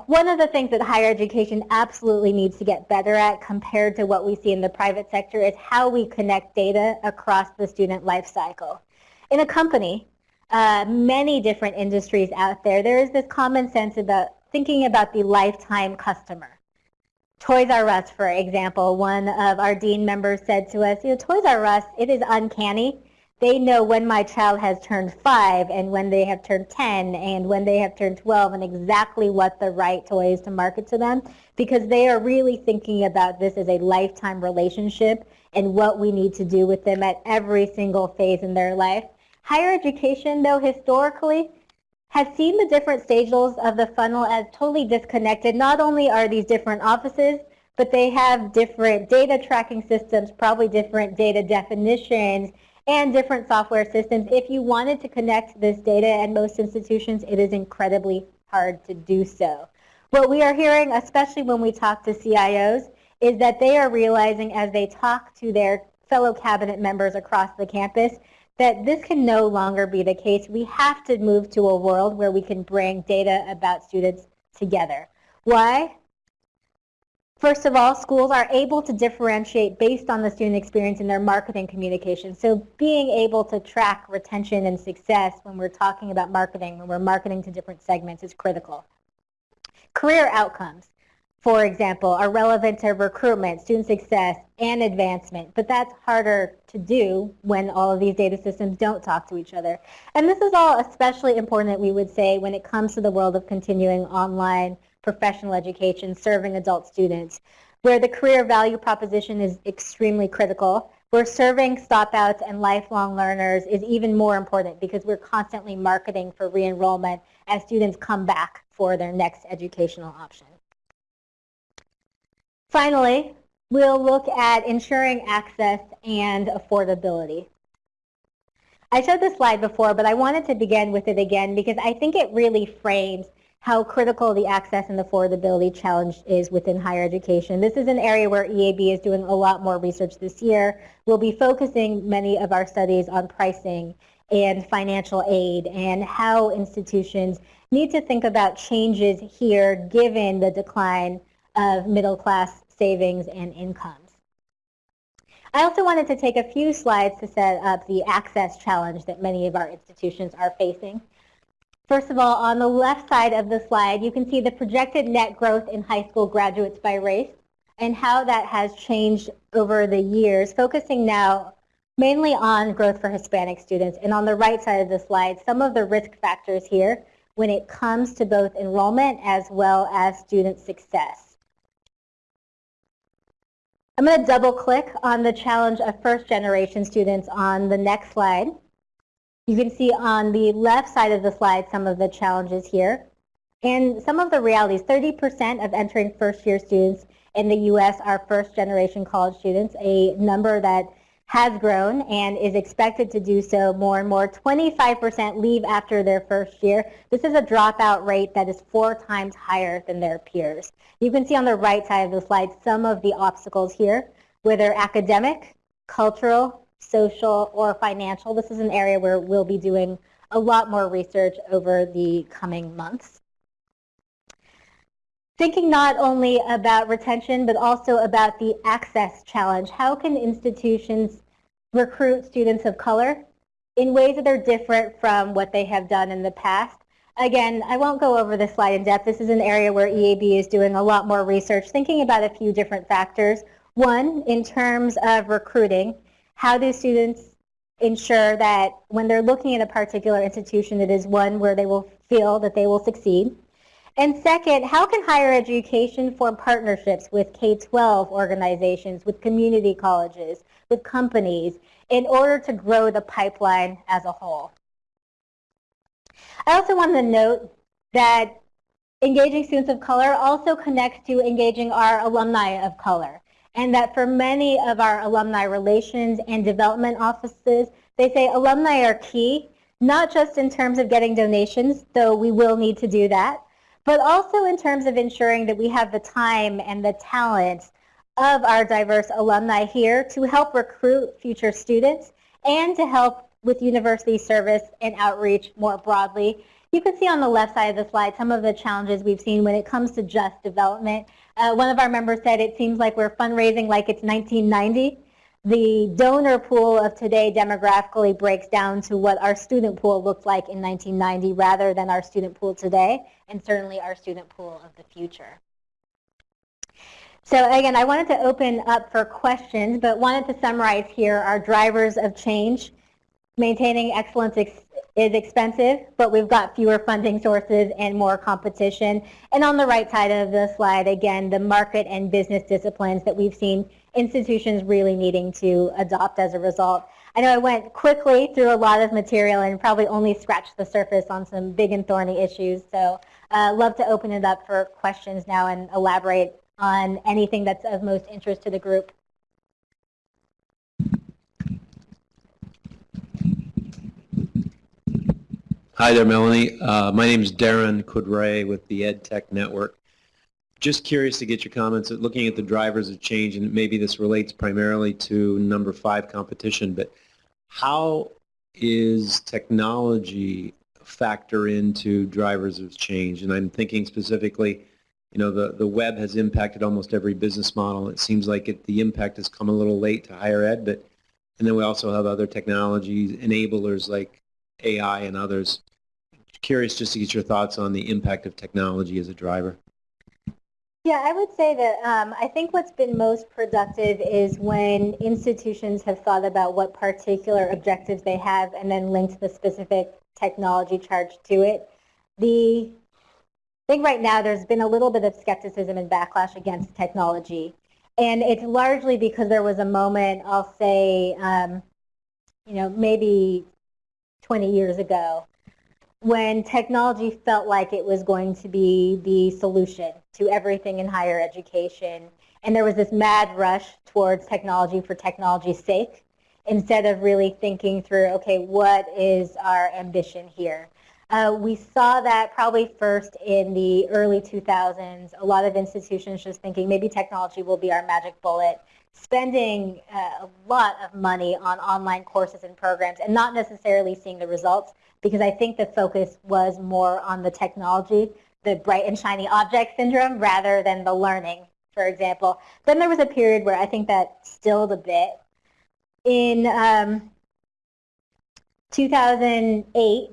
One of the things that higher education absolutely needs to get better at compared to what we see in the private sector is how we connect data across the student life cycle. In a company, uh, many different industries out there, there is this common sense about thinking about the lifetime customer. Toys R Us, for example, one of our dean members said to us, you know, Toys R Us, it is uncanny. They know when my child has turned five and when they have turned 10 and when they have turned 12 and exactly what the right toy is to market to them because they are really thinking about this as a lifetime relationship and what we need to do with them at every single phase in their life. Higher education, though, historically, has seen the different stages of the funnel as totally disconnected. Not only are these different offices, but they have different data tracking systems, probably different data definitions, and different software systems. If you wanted to connect this data at most institutions, it is incredibly hard to do so. What we are hearing, especially when we talk to CIOs, is that they are realizing as they talk to their fellow cabinet members across the campus that this can no longer be the case. We have to move to a world where we can bring data about students together. Why? First of all, schools are able to differentiate based on the student experience in their marketing communication. So being able to track retention and success when we're talking about marketing, when we're marketing to different segments is critical. Career outcomes for example, are relevant to recruitment, student success, and advancement. But that's harder to do when all of these data systems don't talk to each other. And this is all especially important, that we would say, when it comes to the world of continuing online professional education, serving adult students, where the career value proposition is extremely critical, where serving stopouts and lifelong learners is even more important because we're constantly marketing for re-enrollment as students come back for their next educational option. Finally, we'll look at ensuring access and affordability. I showed this slide before, but I wanted to begin with it again because I think it really frames how critical the access and affordability challenge is within higher education. This is an area where EAB is doing a lot more research this year. We'll be focusing many of our studies on pricing and financial aid and how institutions need to think about changes here given the decline of middle class savings and incomes. I also wanted to take a few slides to set up the access challenge that many of our institutions are facing. First of all, on the left side of the slide, you can see the projected net growth in high school graduates by race and how that has changed over the years, focusing now mainly on growth for Hispanic students. And on the right side of the slide, some of the risk factors here when it comes to both enrollment as well as student success. I'm going to double click on the challenge of first generation students on the next slide. You can see on the left side of the slide some of the challenges here. And some of the realities, 30% of entering first year students in the U.S. are first generation college students, a number that has grown and is expected to do so more and more. 25% leave after their first year. This is a dropout rate that is four times higher than their peers. You can see on the right side of the slide some of the obstacles here, whether academic, cultural, social, or financial. This is an area where we'll be doing a lot more research over the coming months. Thinking not only about retention, but also about the access challenge. How can institutions recruit students of color in ways that are different from what they have done in the past? Again, I won't go over this slide in depth. This is an area where EAB is doing a lot more research, thinking about a few different factors. One, in terms of recruiting, how do students ensure that when they're looking at a particular institution, it is one where they will feel that they will succeed? And second, how can higher education form partnerships with K-12 organizations, with community colleges, with companies, in order to grow the pipeline as a whole? I also want to note that engaging students of color also connects to engaging our alumni of color. And that for many of our alumni relations and development offices, they say alumni are key, not just in terms of getting donations, though we will need to do that, but also in terms of ensuring that we have the time and the talent of our diverse alumni here to help recruit future students and to help with university service and outreach more broadly. You can see on the left side of the slide some of the challenges we've seen when it comes to just development. Uh, one of our members said it seems like we're fundraising like it's 1990. The donor pool of today demographically breaks down to what our student pool looked like in 1990 rather than our student pool today and certainly our student pool of the future. So again, I wanted to open up for questions, but wanted to summarize here our drivers of change. Maintaining excellence ex is expensive, but we've got fewer funding sources and more competition. And on the right side of the slide, again, the market and business disciplines that we've seen institutions really needing to adopt as a result. I know I went quickly through a lot of material and probably only scratched the surface on some big and thorny issues. So uh, love to open it up for questions now and elaborate on anything that's of most interest to the group. Hi there, Melanie. Uh, my name is Darren Kudray with the EdTech Network. Just curious to get your comments looking at the drivers of change, and maybe this relates primarily to number five competition, but how is technology factor into drivers of change? And I'm thinking specifically, you know, the, the web has impacted almost every business model. It seems like it, the impact has come a little late to higher ed, but and then we also have other technologies, enablers like AI and others. Curious just to get your thoughts on the impact of technology as a driver. Yeah, I would say that um, I think what's been most productive is when institutions have thought about what particular objectives they have and then linked the specific technology charge to it. The I think right now there's been a little bit of skepticism and backlash against technology. And it's largely because there was a moment, I'll say, um, you know, maybe 20 years ago, when technology felt like it was going to be the solution to everything in higher education. And there was this mad rush towards technology for technology's sake instead of really thinking through, okay, what is our ambition here? Uh, we saw that probably first in the early 2000s. A lot of institutions just thinking maybe technology will be our magic bullet, spending uh, a lot of money on online courses and programs and not necessarily seeing the results because I think the focus was more on the technology, the bright and shiny object syndrome rather than the learning, for example. Then there was a period where I think that stilled a bit. In um, 2008,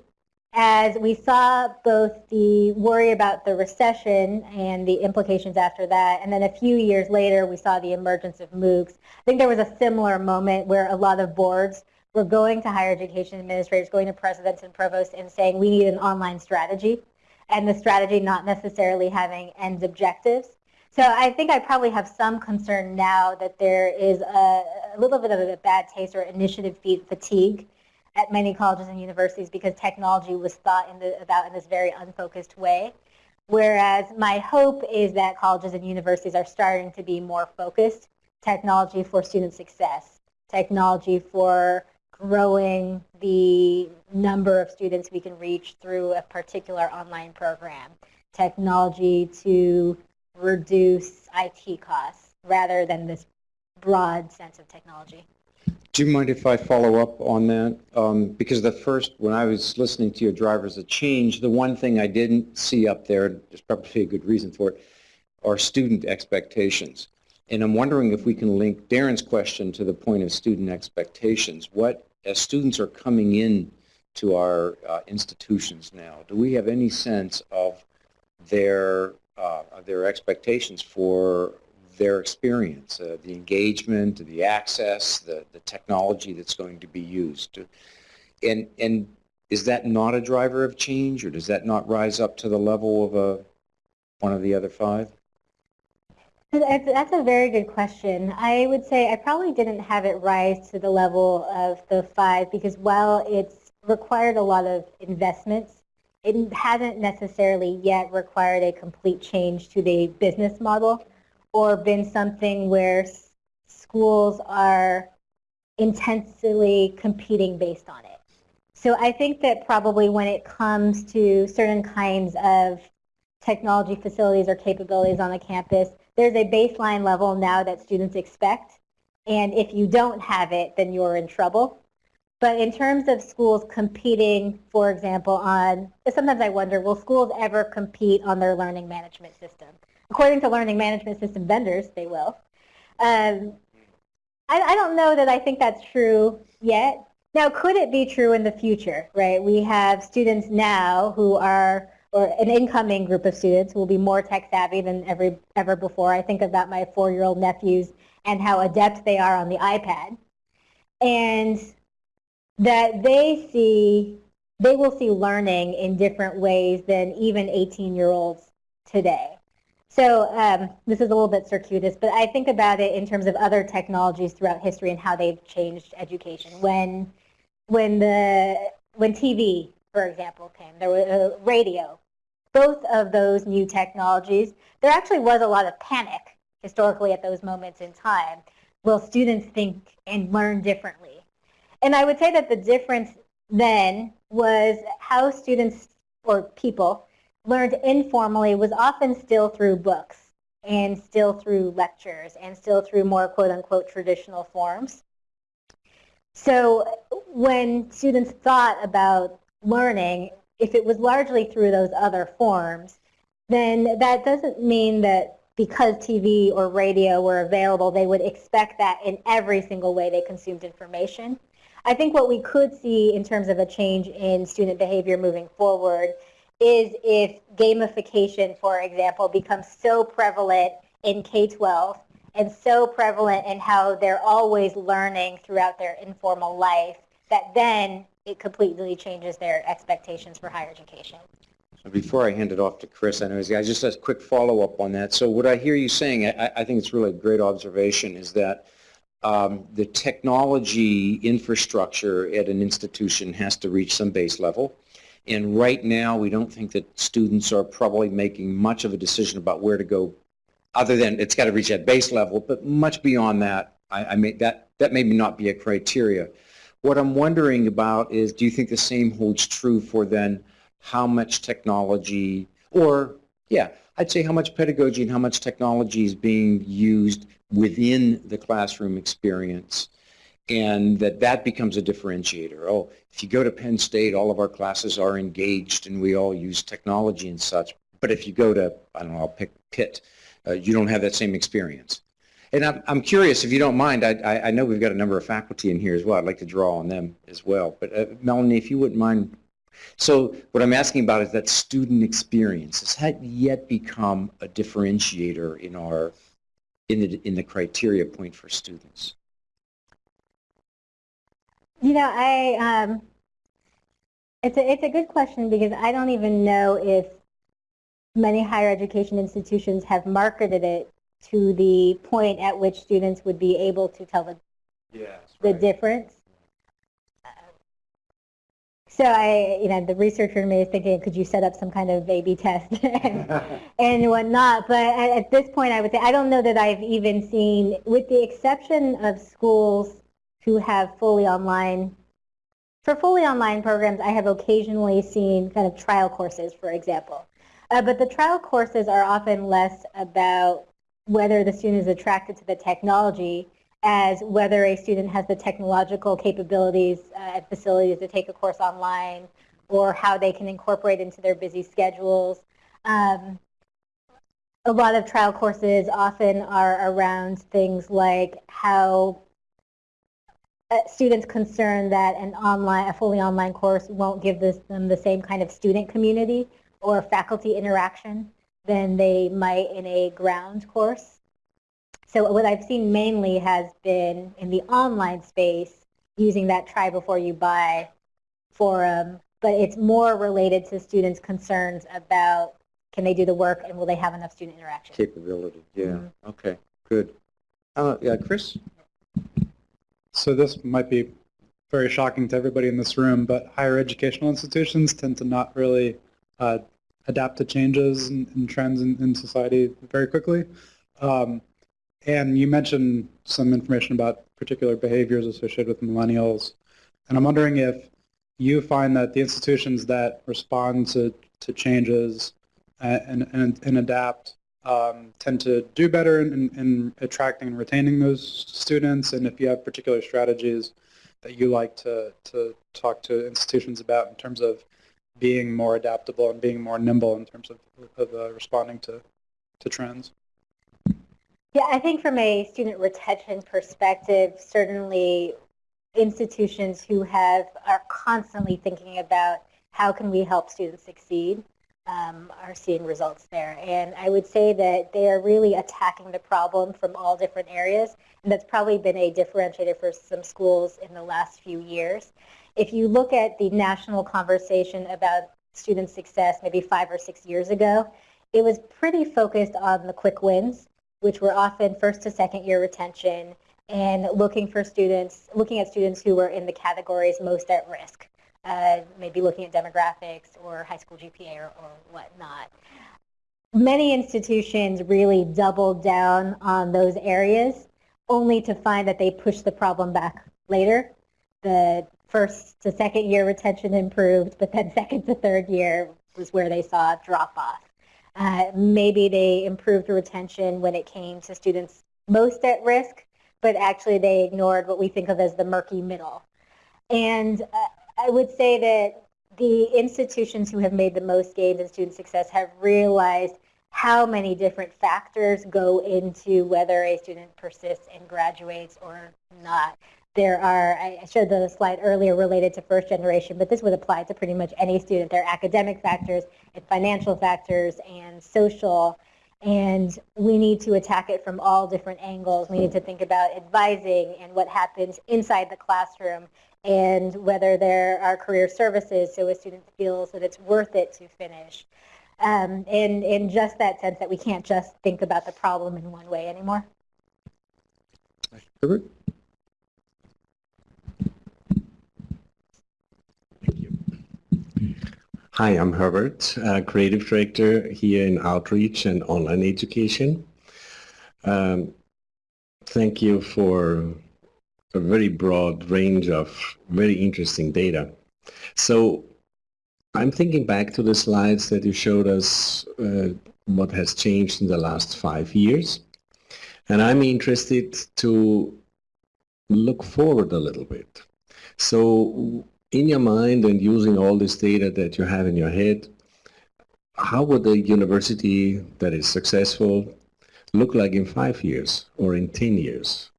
as we saw both the worry about the recession and the implications after that, and then a few years later we saw the emergence of MOOCs. I think there was a similar moment where a lot of boards were going to higher education administrators, going to presidents and provosts and saying we need an online strategy, and the strategy not necessarily having end objectives. So I think I probably have some concern now that there is a, a little bit of a bad taste or initiative fatigue at many colleges and universities because technology was thought in the, about in this very unfocused way. Whereas my hope is that colleges and universities are starting to be more focused, technology for student success, technology for growing the number of students we can reach through a particular online program, technology to reduce IT costs rather than this broad sense of technology. Do you mind if I follow up on that? Um, because the first, when I was listening to your drivers of change, the one thing I didn't see up there, there's probably a good reason for it, are student expectations. And I'm wondering if we can link Darren's question to the point of student expectations. What, as students are coming in to our uh, institutions now, do we have any sense of their, uh, their expectations for their experience, uh, the engagement, the access, the, the technology that's going to be used. And, and is that not a driver of change, or does that not rise up to the level of a, one of the other five? That's a very good question. I would say I probably didn't have it rise to the level of the five because while it's required a lot of investments, it hasn't necessarily yet required a complete change to the business model or been something where schools are intensely competing based on it. So I think that probably when it comes to certain kinds of technology facilities or capabilities on the campus, there's a baseline level now that students expect. And if you don't have it, then you're in trouble. But in terms of schools competing, for example, on, sometimes I wonder, will schools ever compete on their learning management system? According to learning management system vendors, they will. Um, I, I don't know that I think that's true yet. Now, could it be true in the future, right? We have students now who are, or an incoming group of students will be more tech savvy than ever, ever before. I think about my four-year-old nephews and how adept they are on the iPad. And that they see, they will see learning in different ways than even 18-year-olds today. So um, this is a little bit circuitous, but I think about it in terms of other technologies throughout history and how they've changed education. When, when, the, when TV, for example, came, there was a radio. Both of those new technologies, there actually was a lot of panic historically at those moments in time. Will students think and learn differently? And I would say that the difference then was how students or people learned informally was often still through books and still through lectures and still through more quote-unquote traditional forms. So when students thought about learning, if it was largely through those other forms, then that doesn't mean that because TV or radio were available, they would expect that in every single way they consumed information. I think what we could see in terms of a change in student behavior moving forward is if gamification, for example, becomes so prevalent in K-12 and so prevalent in how they're always learning throughout their informal life that then it completely changes their expectations for higher education. Before I hand it off to Chris, I know he's, I just a quick follow-up on that. So what I hear you saying, I, I think it's really a great observation, is that um, the technology infrastructure at an institution has to reach some base level. And right now, we don't think that students are probably making much of a decision about where to go, other than it's got to reach that base level, but much beyond that, I, I may, that, that may not be a criteria. What I'm wondering about is, do you think the same holds true for then how much technology, or, yeah, I'd say how much pedagogy and how much technology is being used within the classroom experience and that that becomes a differentiator. Oh, if you go to Penn State, all of our classes are engaged and we all use technology and such. But if you go to, I don't know, I'll pick Pitt, uh, you don't have that same experience. And I'm, I'm curious, if you don't mind, I, I, know we've got a number of faculty in here as well. I'd like to draw on them as well. But uh, Melanie, if you wouldn't mind. So what I'm asking about is that student experience. Has that yet become a differentiator in our, in the, in the criteria point for students? You know, I um, it's a it's a good question because I don't even know if many higher education institutions have marketed it to the point at which students would be able to tell the Yes, the difference. So I, you know, the researcher in me is thinking, could you set up some kind of A/B test and, and whatnot? But at, at this point, I would say I don't know that I've even seen, with the exception of schools who have fully online, for fully online programs, I have occasionally seen kind of trial courses, for example. Uh, but the trial courses are often less about whether the student is attracted to the technology as whether a student has the technological capabilities uh, and facilities to take a course online or how they can incorporate into their busy schedules. Um, a lot of trial courses often are around things like how uh, students concerned that an online, a fully online course won't give this, them the same kind of student community or faculty interaction than they might in a ground course. So what I've seen mainly has been in the online space using that try before you buy forum. but it's more related to students' concerns about can they do the work and will they have enough student interaction. Capability, yeah, Mhm. okay, good. Uh, yeah, Chris? So this might be very shocking to everybody in this room, but higher educational institutions tend to not really uh, adapt to changes and, and trends in, in society very quickly. Um, and you mentioned some information about particular behaviors associated with millennials. And I'm wondering if you find that the institutions that respond to, to changes and, and, and adapt um, tend to do better in, in, in attracting and retaining those students, and if you have particular strategies that you like to, to talk to institutions about in terms of being more adaptable and being more nimble in terms of, of uh, responding to, to trends. Yeah, I think from a student retention perspective, certainly institutions who have are constantly thinking about how can we help students succeed um, are seeing results there. And I would say that they are really attacking the problem from all different areas. And that's probably been a differentiator for some schools in the last few years. If you look at the national conversation about student success maybe five or six years ago, it was pretty focused on the quick wins, which were often first to second year retention and looking for students, looking at students who were in the categories most at risk uh, maybe looking at demographics or high school GPA or, or whatnot. Many institutions really doubled down on those areas only to find that they pushed the problem back later. The first to second year retention improved, but then second to third year was where they saw a drop off. Uh, maybe they improved retention when it came to students most at risk, but actually they ignored what we think of as the murky middle. And uh, I would say that the institutions who have made the most gains in student success have realized how many different factors go into whether a student persists and graduates or not. There are, I showed the slide earlier related to first generation, but this would apply to pretty much any student. There are academic factors and financial factors and social, and we need to attack it from all different angles. We need to think about advising and what happens inside the classroom and whether there are career services so a student feels that it's worth it to finish. Um, and in just that sense that we can't just think about the problem in one way anymore. Herbert? Hi, I'm Herbert, uh, Creative Director here in Outreach and Online Education. Um, thank you for a very broad range of very interesting data. So I'm thinking back to the slides that you showed us uh, what has changed in the last five years. And I'm interested to look forward a little bit. So in your mind and using all this data that you have in your head, how would a university that is successful look like in five years or in 10 years,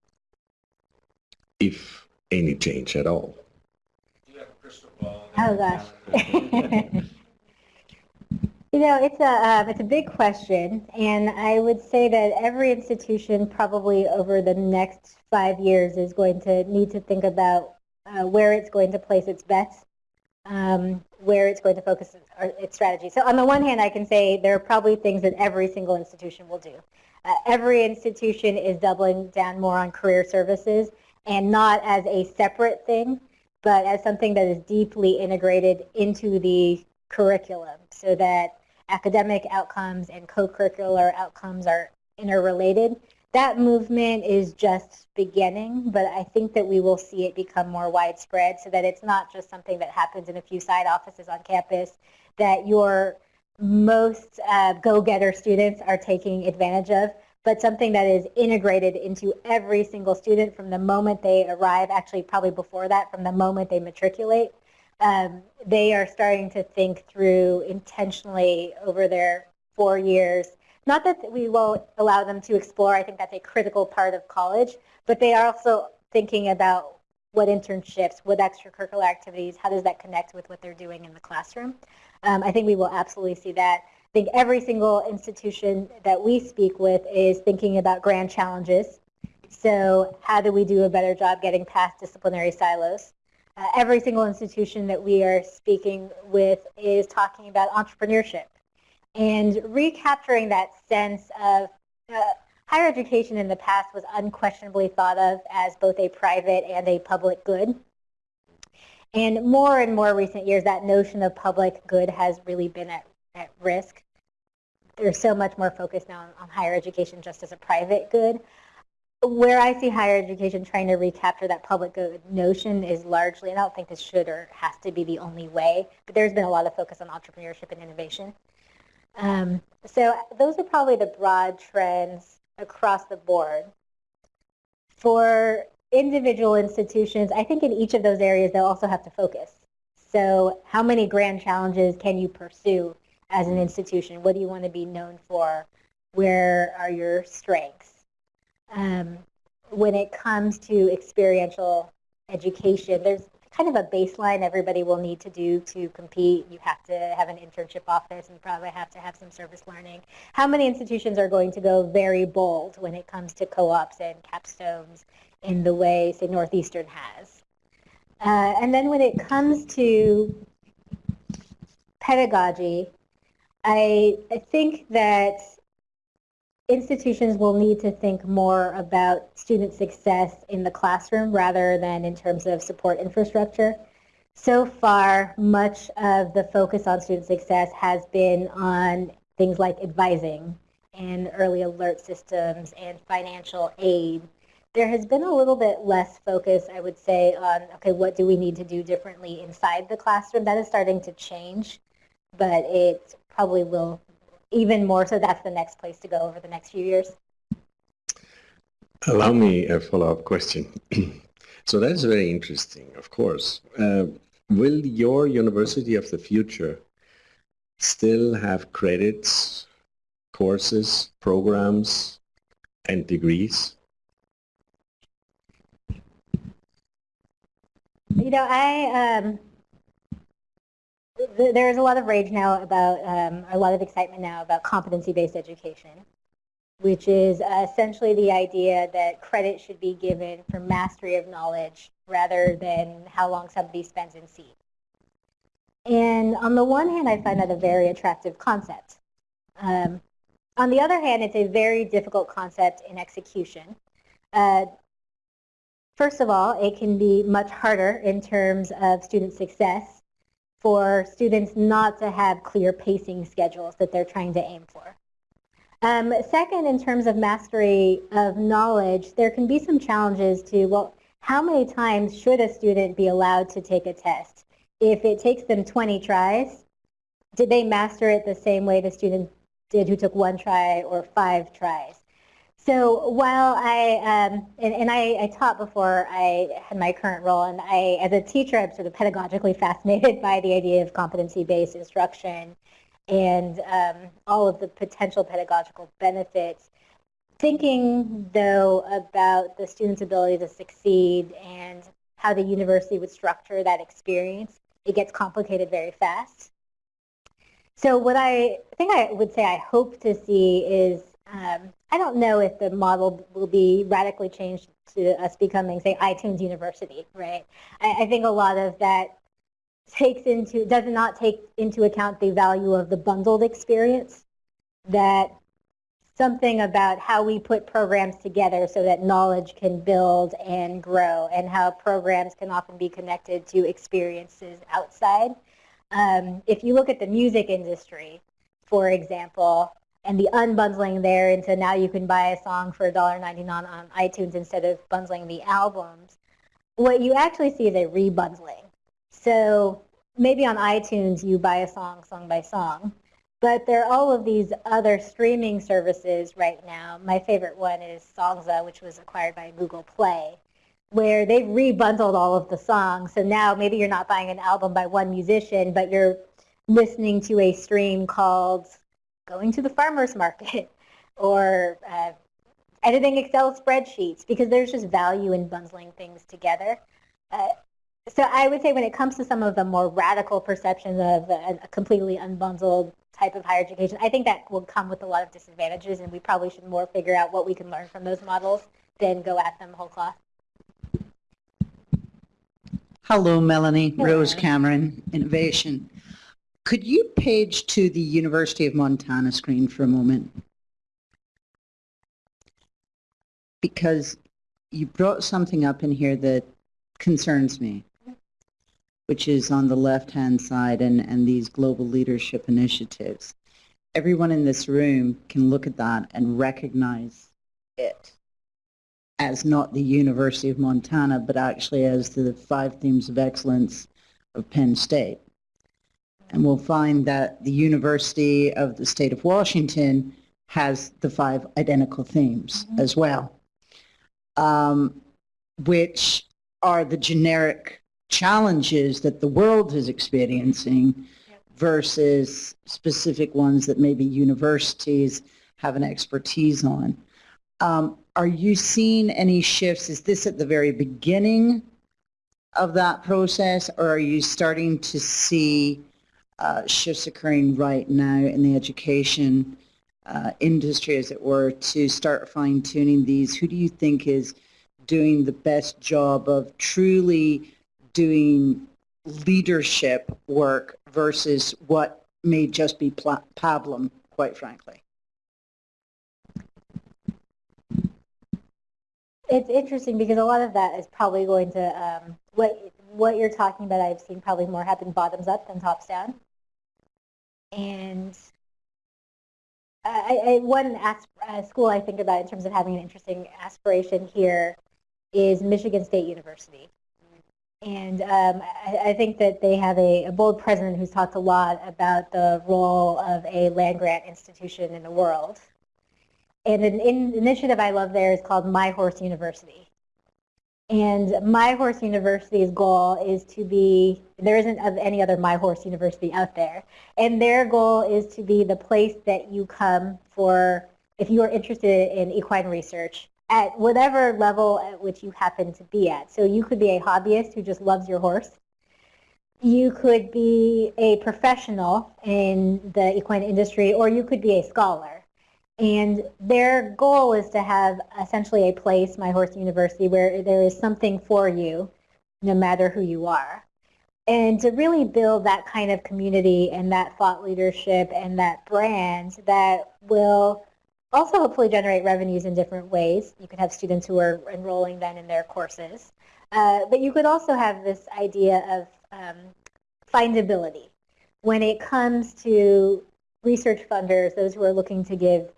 if any change at all? Oh gosh. you know, it's a um, it's a big question, and I would say that every institution probably over the next five years is going to need to think about uh, where it's going to place its bets, um, where it's going to focus its, its strategy. So on the one hand, I can say there are probably things that every single institution will do. Uh, every institution is doubling down more on career services and not as a separate thing, but as something that is deeply integrated into the curriculum so that academic outcomes and co-curricular outcomes are interrelated. That movement is just beginning, but I think that we will see it become more widespread so that it's not just something that happens in a few side offices on campus, that your most uh, go-getter students are taking advantage of, but something that is integrated into every single student from the moment they arrive, actually probably before that, from the moment they matriculate. Um, they are starting to think through intentionally over their four years. Not that we won't allow them to explore, I think that's a critical part of college, but they are also thinking about what internships, what extracurricular activities, how does that connect with what they're doing in the classroom. Um, I think we will absolutely see that. I think every single institution that we speak with is thinking about grand challenges. So how do we do a better job getting past disciplinary silos? uh, every single institution that we are speaking with is talking about entrepreneurship and recapturing that sense of uh, higher education in the past was unquestionably thought of as both a private and a public good. And more and more recent years, that notion of public good has really been at, at risk. There's so much more focus now on, on higher education just as a private good. Where I see higher education trying to recapture that public good notion is largely, and I don't think this should or has to be the only way, but there's been a lot of focus on entrepreneurship and innovation. Um, so those are probably the broad trends across the board. For individual institutions, I think in each of those areas they'll also have to focus. So how many grand challenges can you pursue as an institution? What do you want to be known for? Where are your strengths? Um, when it comes to experiential education, there's kind of a baseline everybody will need to do to compete. You have to have an internship office and probably have to have some service learning. How many institutions are going to go very bold when it comes to co-ops and capstones in the way, say, Northeastern has? Uh, and then when it comes to pedagogy, I, I think that institutions will need to think more about student success in the classroom rather than in terms of support infrastructure. So far, much of the focus on student success has been on things like advising and early alert systems and financial aid. There has been a little bit less focus, I would say, on, okay, what do we need to do differently inside the classroom? That is starting to change, but it probably will even more so that's the next place to go over the next few years. Allow me a follow-up question. so that's very interesting, of course. Uh, will your university of the future still have credits, courses, programs, and degrees? You know, I um, there's a lot of rage now about, um, a lot of excitement now about competency-based education, which is uh, essentially the idea that credit should be given for mastery of knowledge rather than how long somebody spends in seat. And on the one hand, I find that a very attractive concept. Um, on the other hand, it's a very difficult concept in execution. Uh, first of all, it can be much harder in terms of student success for students not to have clear pacing schedules that they're trying to aim for. Um, second, in terms of mastery of knowledge, there can be some challenges to, well, how many times should a student be allowed to take a test? If it takes them 20 tries, did they master it the same way the student did who took one try or five tries? So while I, um, and, and I, I, taught before I had my current role, and I, as a teacher, I'm sort of pedagogically fascinated by the idea of competency-based instruction and um, all of the potential pedagogical benefits. Thinking, though, about the student's ability to succeed and how the university would structure that experience, it gets complicated very fast. So what I think I would say I hope to see is um, I don't know if the model will be radically changed to us becoming, say, iTunes University, right? I, I think a lot of that takes into, does not take into account the value of the bundled experience, that something about how we put programs together so that knowledge can build and grow and how programs can often be connected to experiences outside. Um, if you look at the music industry, for example, and the unbundling there into now you can buy a song for $1.99 on iTunes instead of bundling the albums, what you actually see is a rebundling. So maybe on iTunes you buy a song song by song, but there are all of these other streaming services right now. My favorite one is Songza, which was acquired by Google Play, where they've rebundled all of the songs. So now maybe you're not buying an album by one musician, but you're listening to a stream called going to the farmer's market or uh, editing Excel spreadsheets because there's just value in bundling things together. Uh, so I would say when it comes to some of the more radical perceptions of a, a, completely unbundled type of higher education, I think that will come with a lot of disadvantages and we probably should more figure out what we can learn from those models than go at them whole cloth. Hello, Melanie. Rose Cameron, Innovation. Could you page to the University of Montana screen for a moment? Because you brought something up in here that concerns me, which is on the left-hand side and, and these global leadership initiatives. Everyone in this room can look at that and recognize it as not the University of Montana, but actually as the five themes of excellence of Penn State. And we'll find that the University of the State of Washington has the five identical themes as well, um, which are the generic challenges that the world is experiencing versus specific ones that maybe universities have an expertise on. Um, are you seeing any shifts? Is this at the very beginning of that process, or are you starting to see uh, shifts occurring right now in the education uh, industry, as it were, to start fine-tuning these? Who do you think is doing the best job of truly doing leadership work versus what may just be pablum, quite frankly? It's interesting because a lot of that is probably going to, um, what, what you're talking about, I've seen probably more happen bottoms up than tops down. And I, I, one uh, school I think about in terms of having an interesting aspiration here is Michigan State University. And um, I, I think that they have a, a bold president who's talked a lot about the role of a land-grant institution in the world. And an in, initiative I love there is called My Horse University. And My Horse University's goal is to be, there isn't of any other My Horse University out there, and their goal is to be the place that you come for, if you are interested in equine research, at whatever level at which you happen to be at. So you could be a hobbyist who just loves your horse. You could be a professional in the equine industry, or you could be a scholar. And their goal is to have essentially a place, My Horse University, where there is something for you, no matter who you are. And to really build that kind of community and that thought leadership and that brand that will also hopefully generate revenues in different ways. You could have students who are enrolling then in their courses. Uh, but you could also have this idea of um, findability. When it comes to research funders, those who are looking to give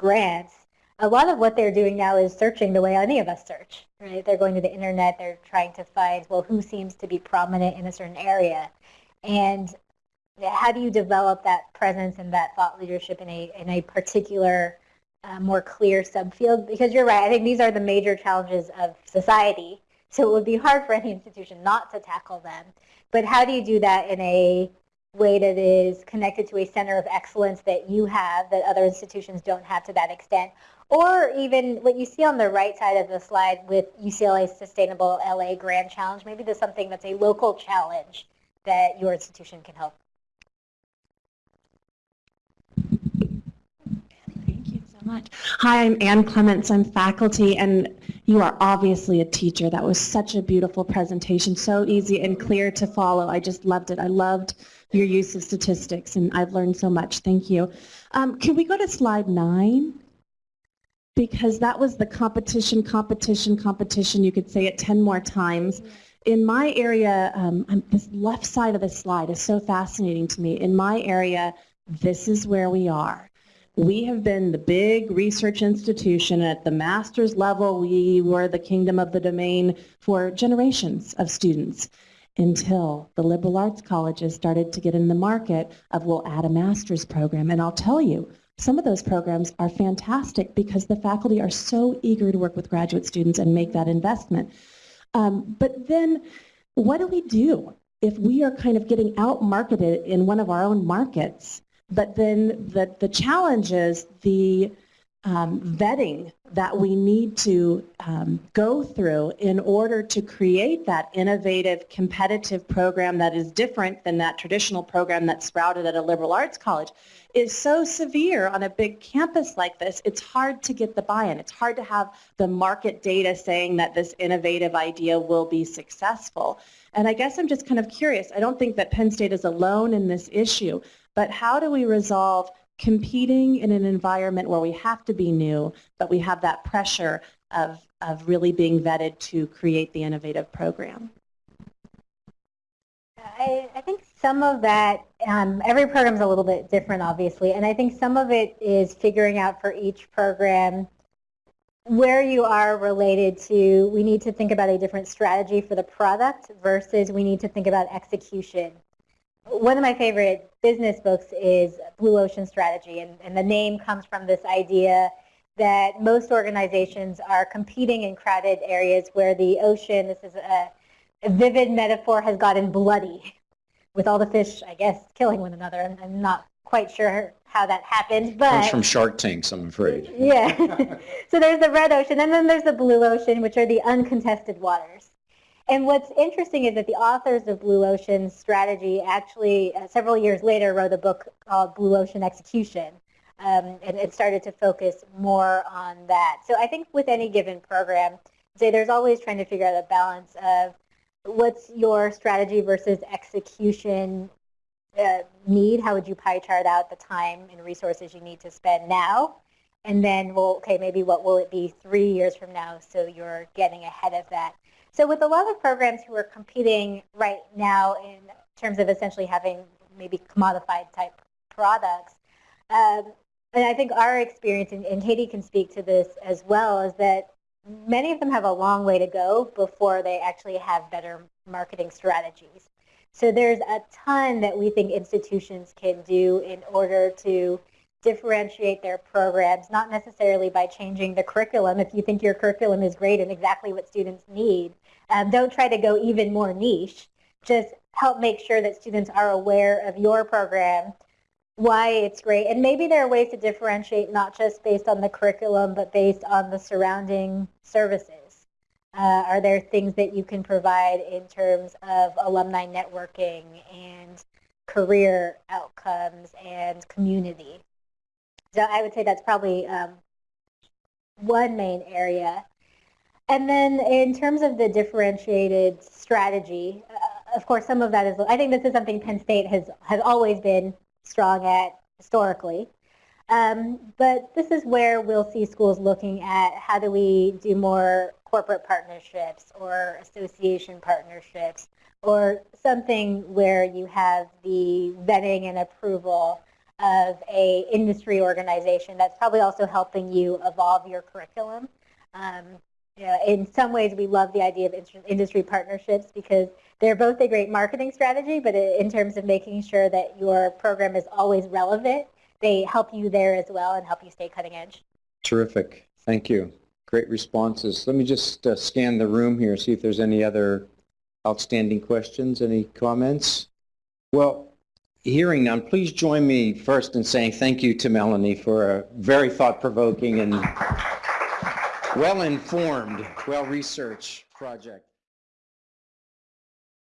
grants, a lot of what they're doing now is searching the way any of us search, right? They're going to the internet, they're trying to find, well, who seems to be prominent in a certain area. And how do you develop that presence and that thought leadership in a, in a particular, uh, more clear subfield? Because you're right, I think these are the major challenges of society. So it would be hard for any institution not to tackle them. But how do you do that in a way that is connected to a center of excellence that you have that other institutions don't have to that extent. Or even what you see on the right side of the slide with UCLA's Sustainable LA Grand Challenge, maybe there's something that's a local challenge that your institution can help. Thank you so much. Hi, I'm Ann Clements. I'm faculty, and you are obviously a teacher. That was such a beautiful presentation, so easy and clear to follow. I just loved it. I loved your use of statistics, and I've learned so much. Thank you. Um, can we go to slide nine? Because that was the competition, competition, competition. You could say it 10 more times. In my area, um, this left side of the slide is so fascinating to me. In my area, this is where we are. We have been the big research institution at the master's level. We were the kingdom of the domain for generations of students until the liberal arts colleges started to get in the market of we'll add a master's program. And I'll tell you, some of those programs are fantastic because the faculty are so eager to work with graduate students and make that investment. Um, but then what do we do if we are kind of getting out-marketed in one of our own markets? But then the, the challenge is the um, vetting that we need to um, go through in order to create that innovative, competitive program that is different than that traditional program that's sprouted at a liberal arts college is so severe on a big campus like this, it's hard to get the buy-in. It's hard to have the market data saying that this innovative idea will be successful. And I guess I'm just kind of curious. I don't think that Penn State is alone in this issue, but how do we resolve competing in an environment where we have to be new, but we have that pressure of, of really being vetted to create the innovative program? I, I think some of that, um, every program is a little bit different, obviously, and I think some of it is figuring out for each program where you are related to, we need to think about a different strategy for the product versus we need to think about execution. One of my favorite business books is Blue Ocean Strategy, and, and the name comes from this idea that most organizations are competing in crowded areas where the ocean, this is a, a vivid metaphor, has gotten bloody with all the fish, I guess, killing one another. I'm, I'm not quite sure how that happened, but... Comes from Shark Tanks, I'm afraid. Yeah. so there's the red ocean, and then there's the blue ocean, which are the uncontested waters. And what's interesting is that the authors of Blue Ocean Strategy actually, uh, several years later, wrote a book called Blue Ocean Execution. Um, and it started to focus more on that. So I think with any given program, say there's always trying to figure out a balance of what's your strategy versus execution uh, need? How would you pie chart out the time and resources you need to spend now? And then, well, okay, maybe what will it be three years from now so you're getting ahead of that? So with a lot of programs who are competing right now in terms of essentially having maybe commodified type products, um, and I think our experience, and, and Katie can speak to this as well, is that many of them have a long way to go before they actually have better marketing strategies. So there's a ton that we think institutions can do in order to differentiate their programs, not necessarily by changing the curriculum. If you think your curriculum is great and exactly what students need, um, don't try to go even more niche. Just help make sure that students are aware of your program, why it's great, and maybe there are ways to differentiate not just based on the curriculum, but based on the surrounding services. Uh, are there things that you can provide in terms of alumni networking and career outcomes and community? So I would say that's probably um, one main area. And then in terms of the differentiated strategy, uh, of course, some of that is, I think this is something Penn State has, has always been strong at historically. Um, but this is where we'll see schools looking at how do we do more corporate partnerships or association partnerships or something where you have the vetting and approval of a industry organization that's probably also helping you evolve your curriculum. Um, know, in some ways, we love the idea of industry partnerships because they're both a great marketing strategy, but in terms of making sure that your program is always relevant they help you there as well and help you stay cutting edge. Terrific. Thank you. Great responses. Let me just uh, scan the room here, see if there's any other outstanding questions, any comments? Well, hearing none, please join me first in saying thank you to Melanie for a very thought-provoking and well-informed, well-researched project.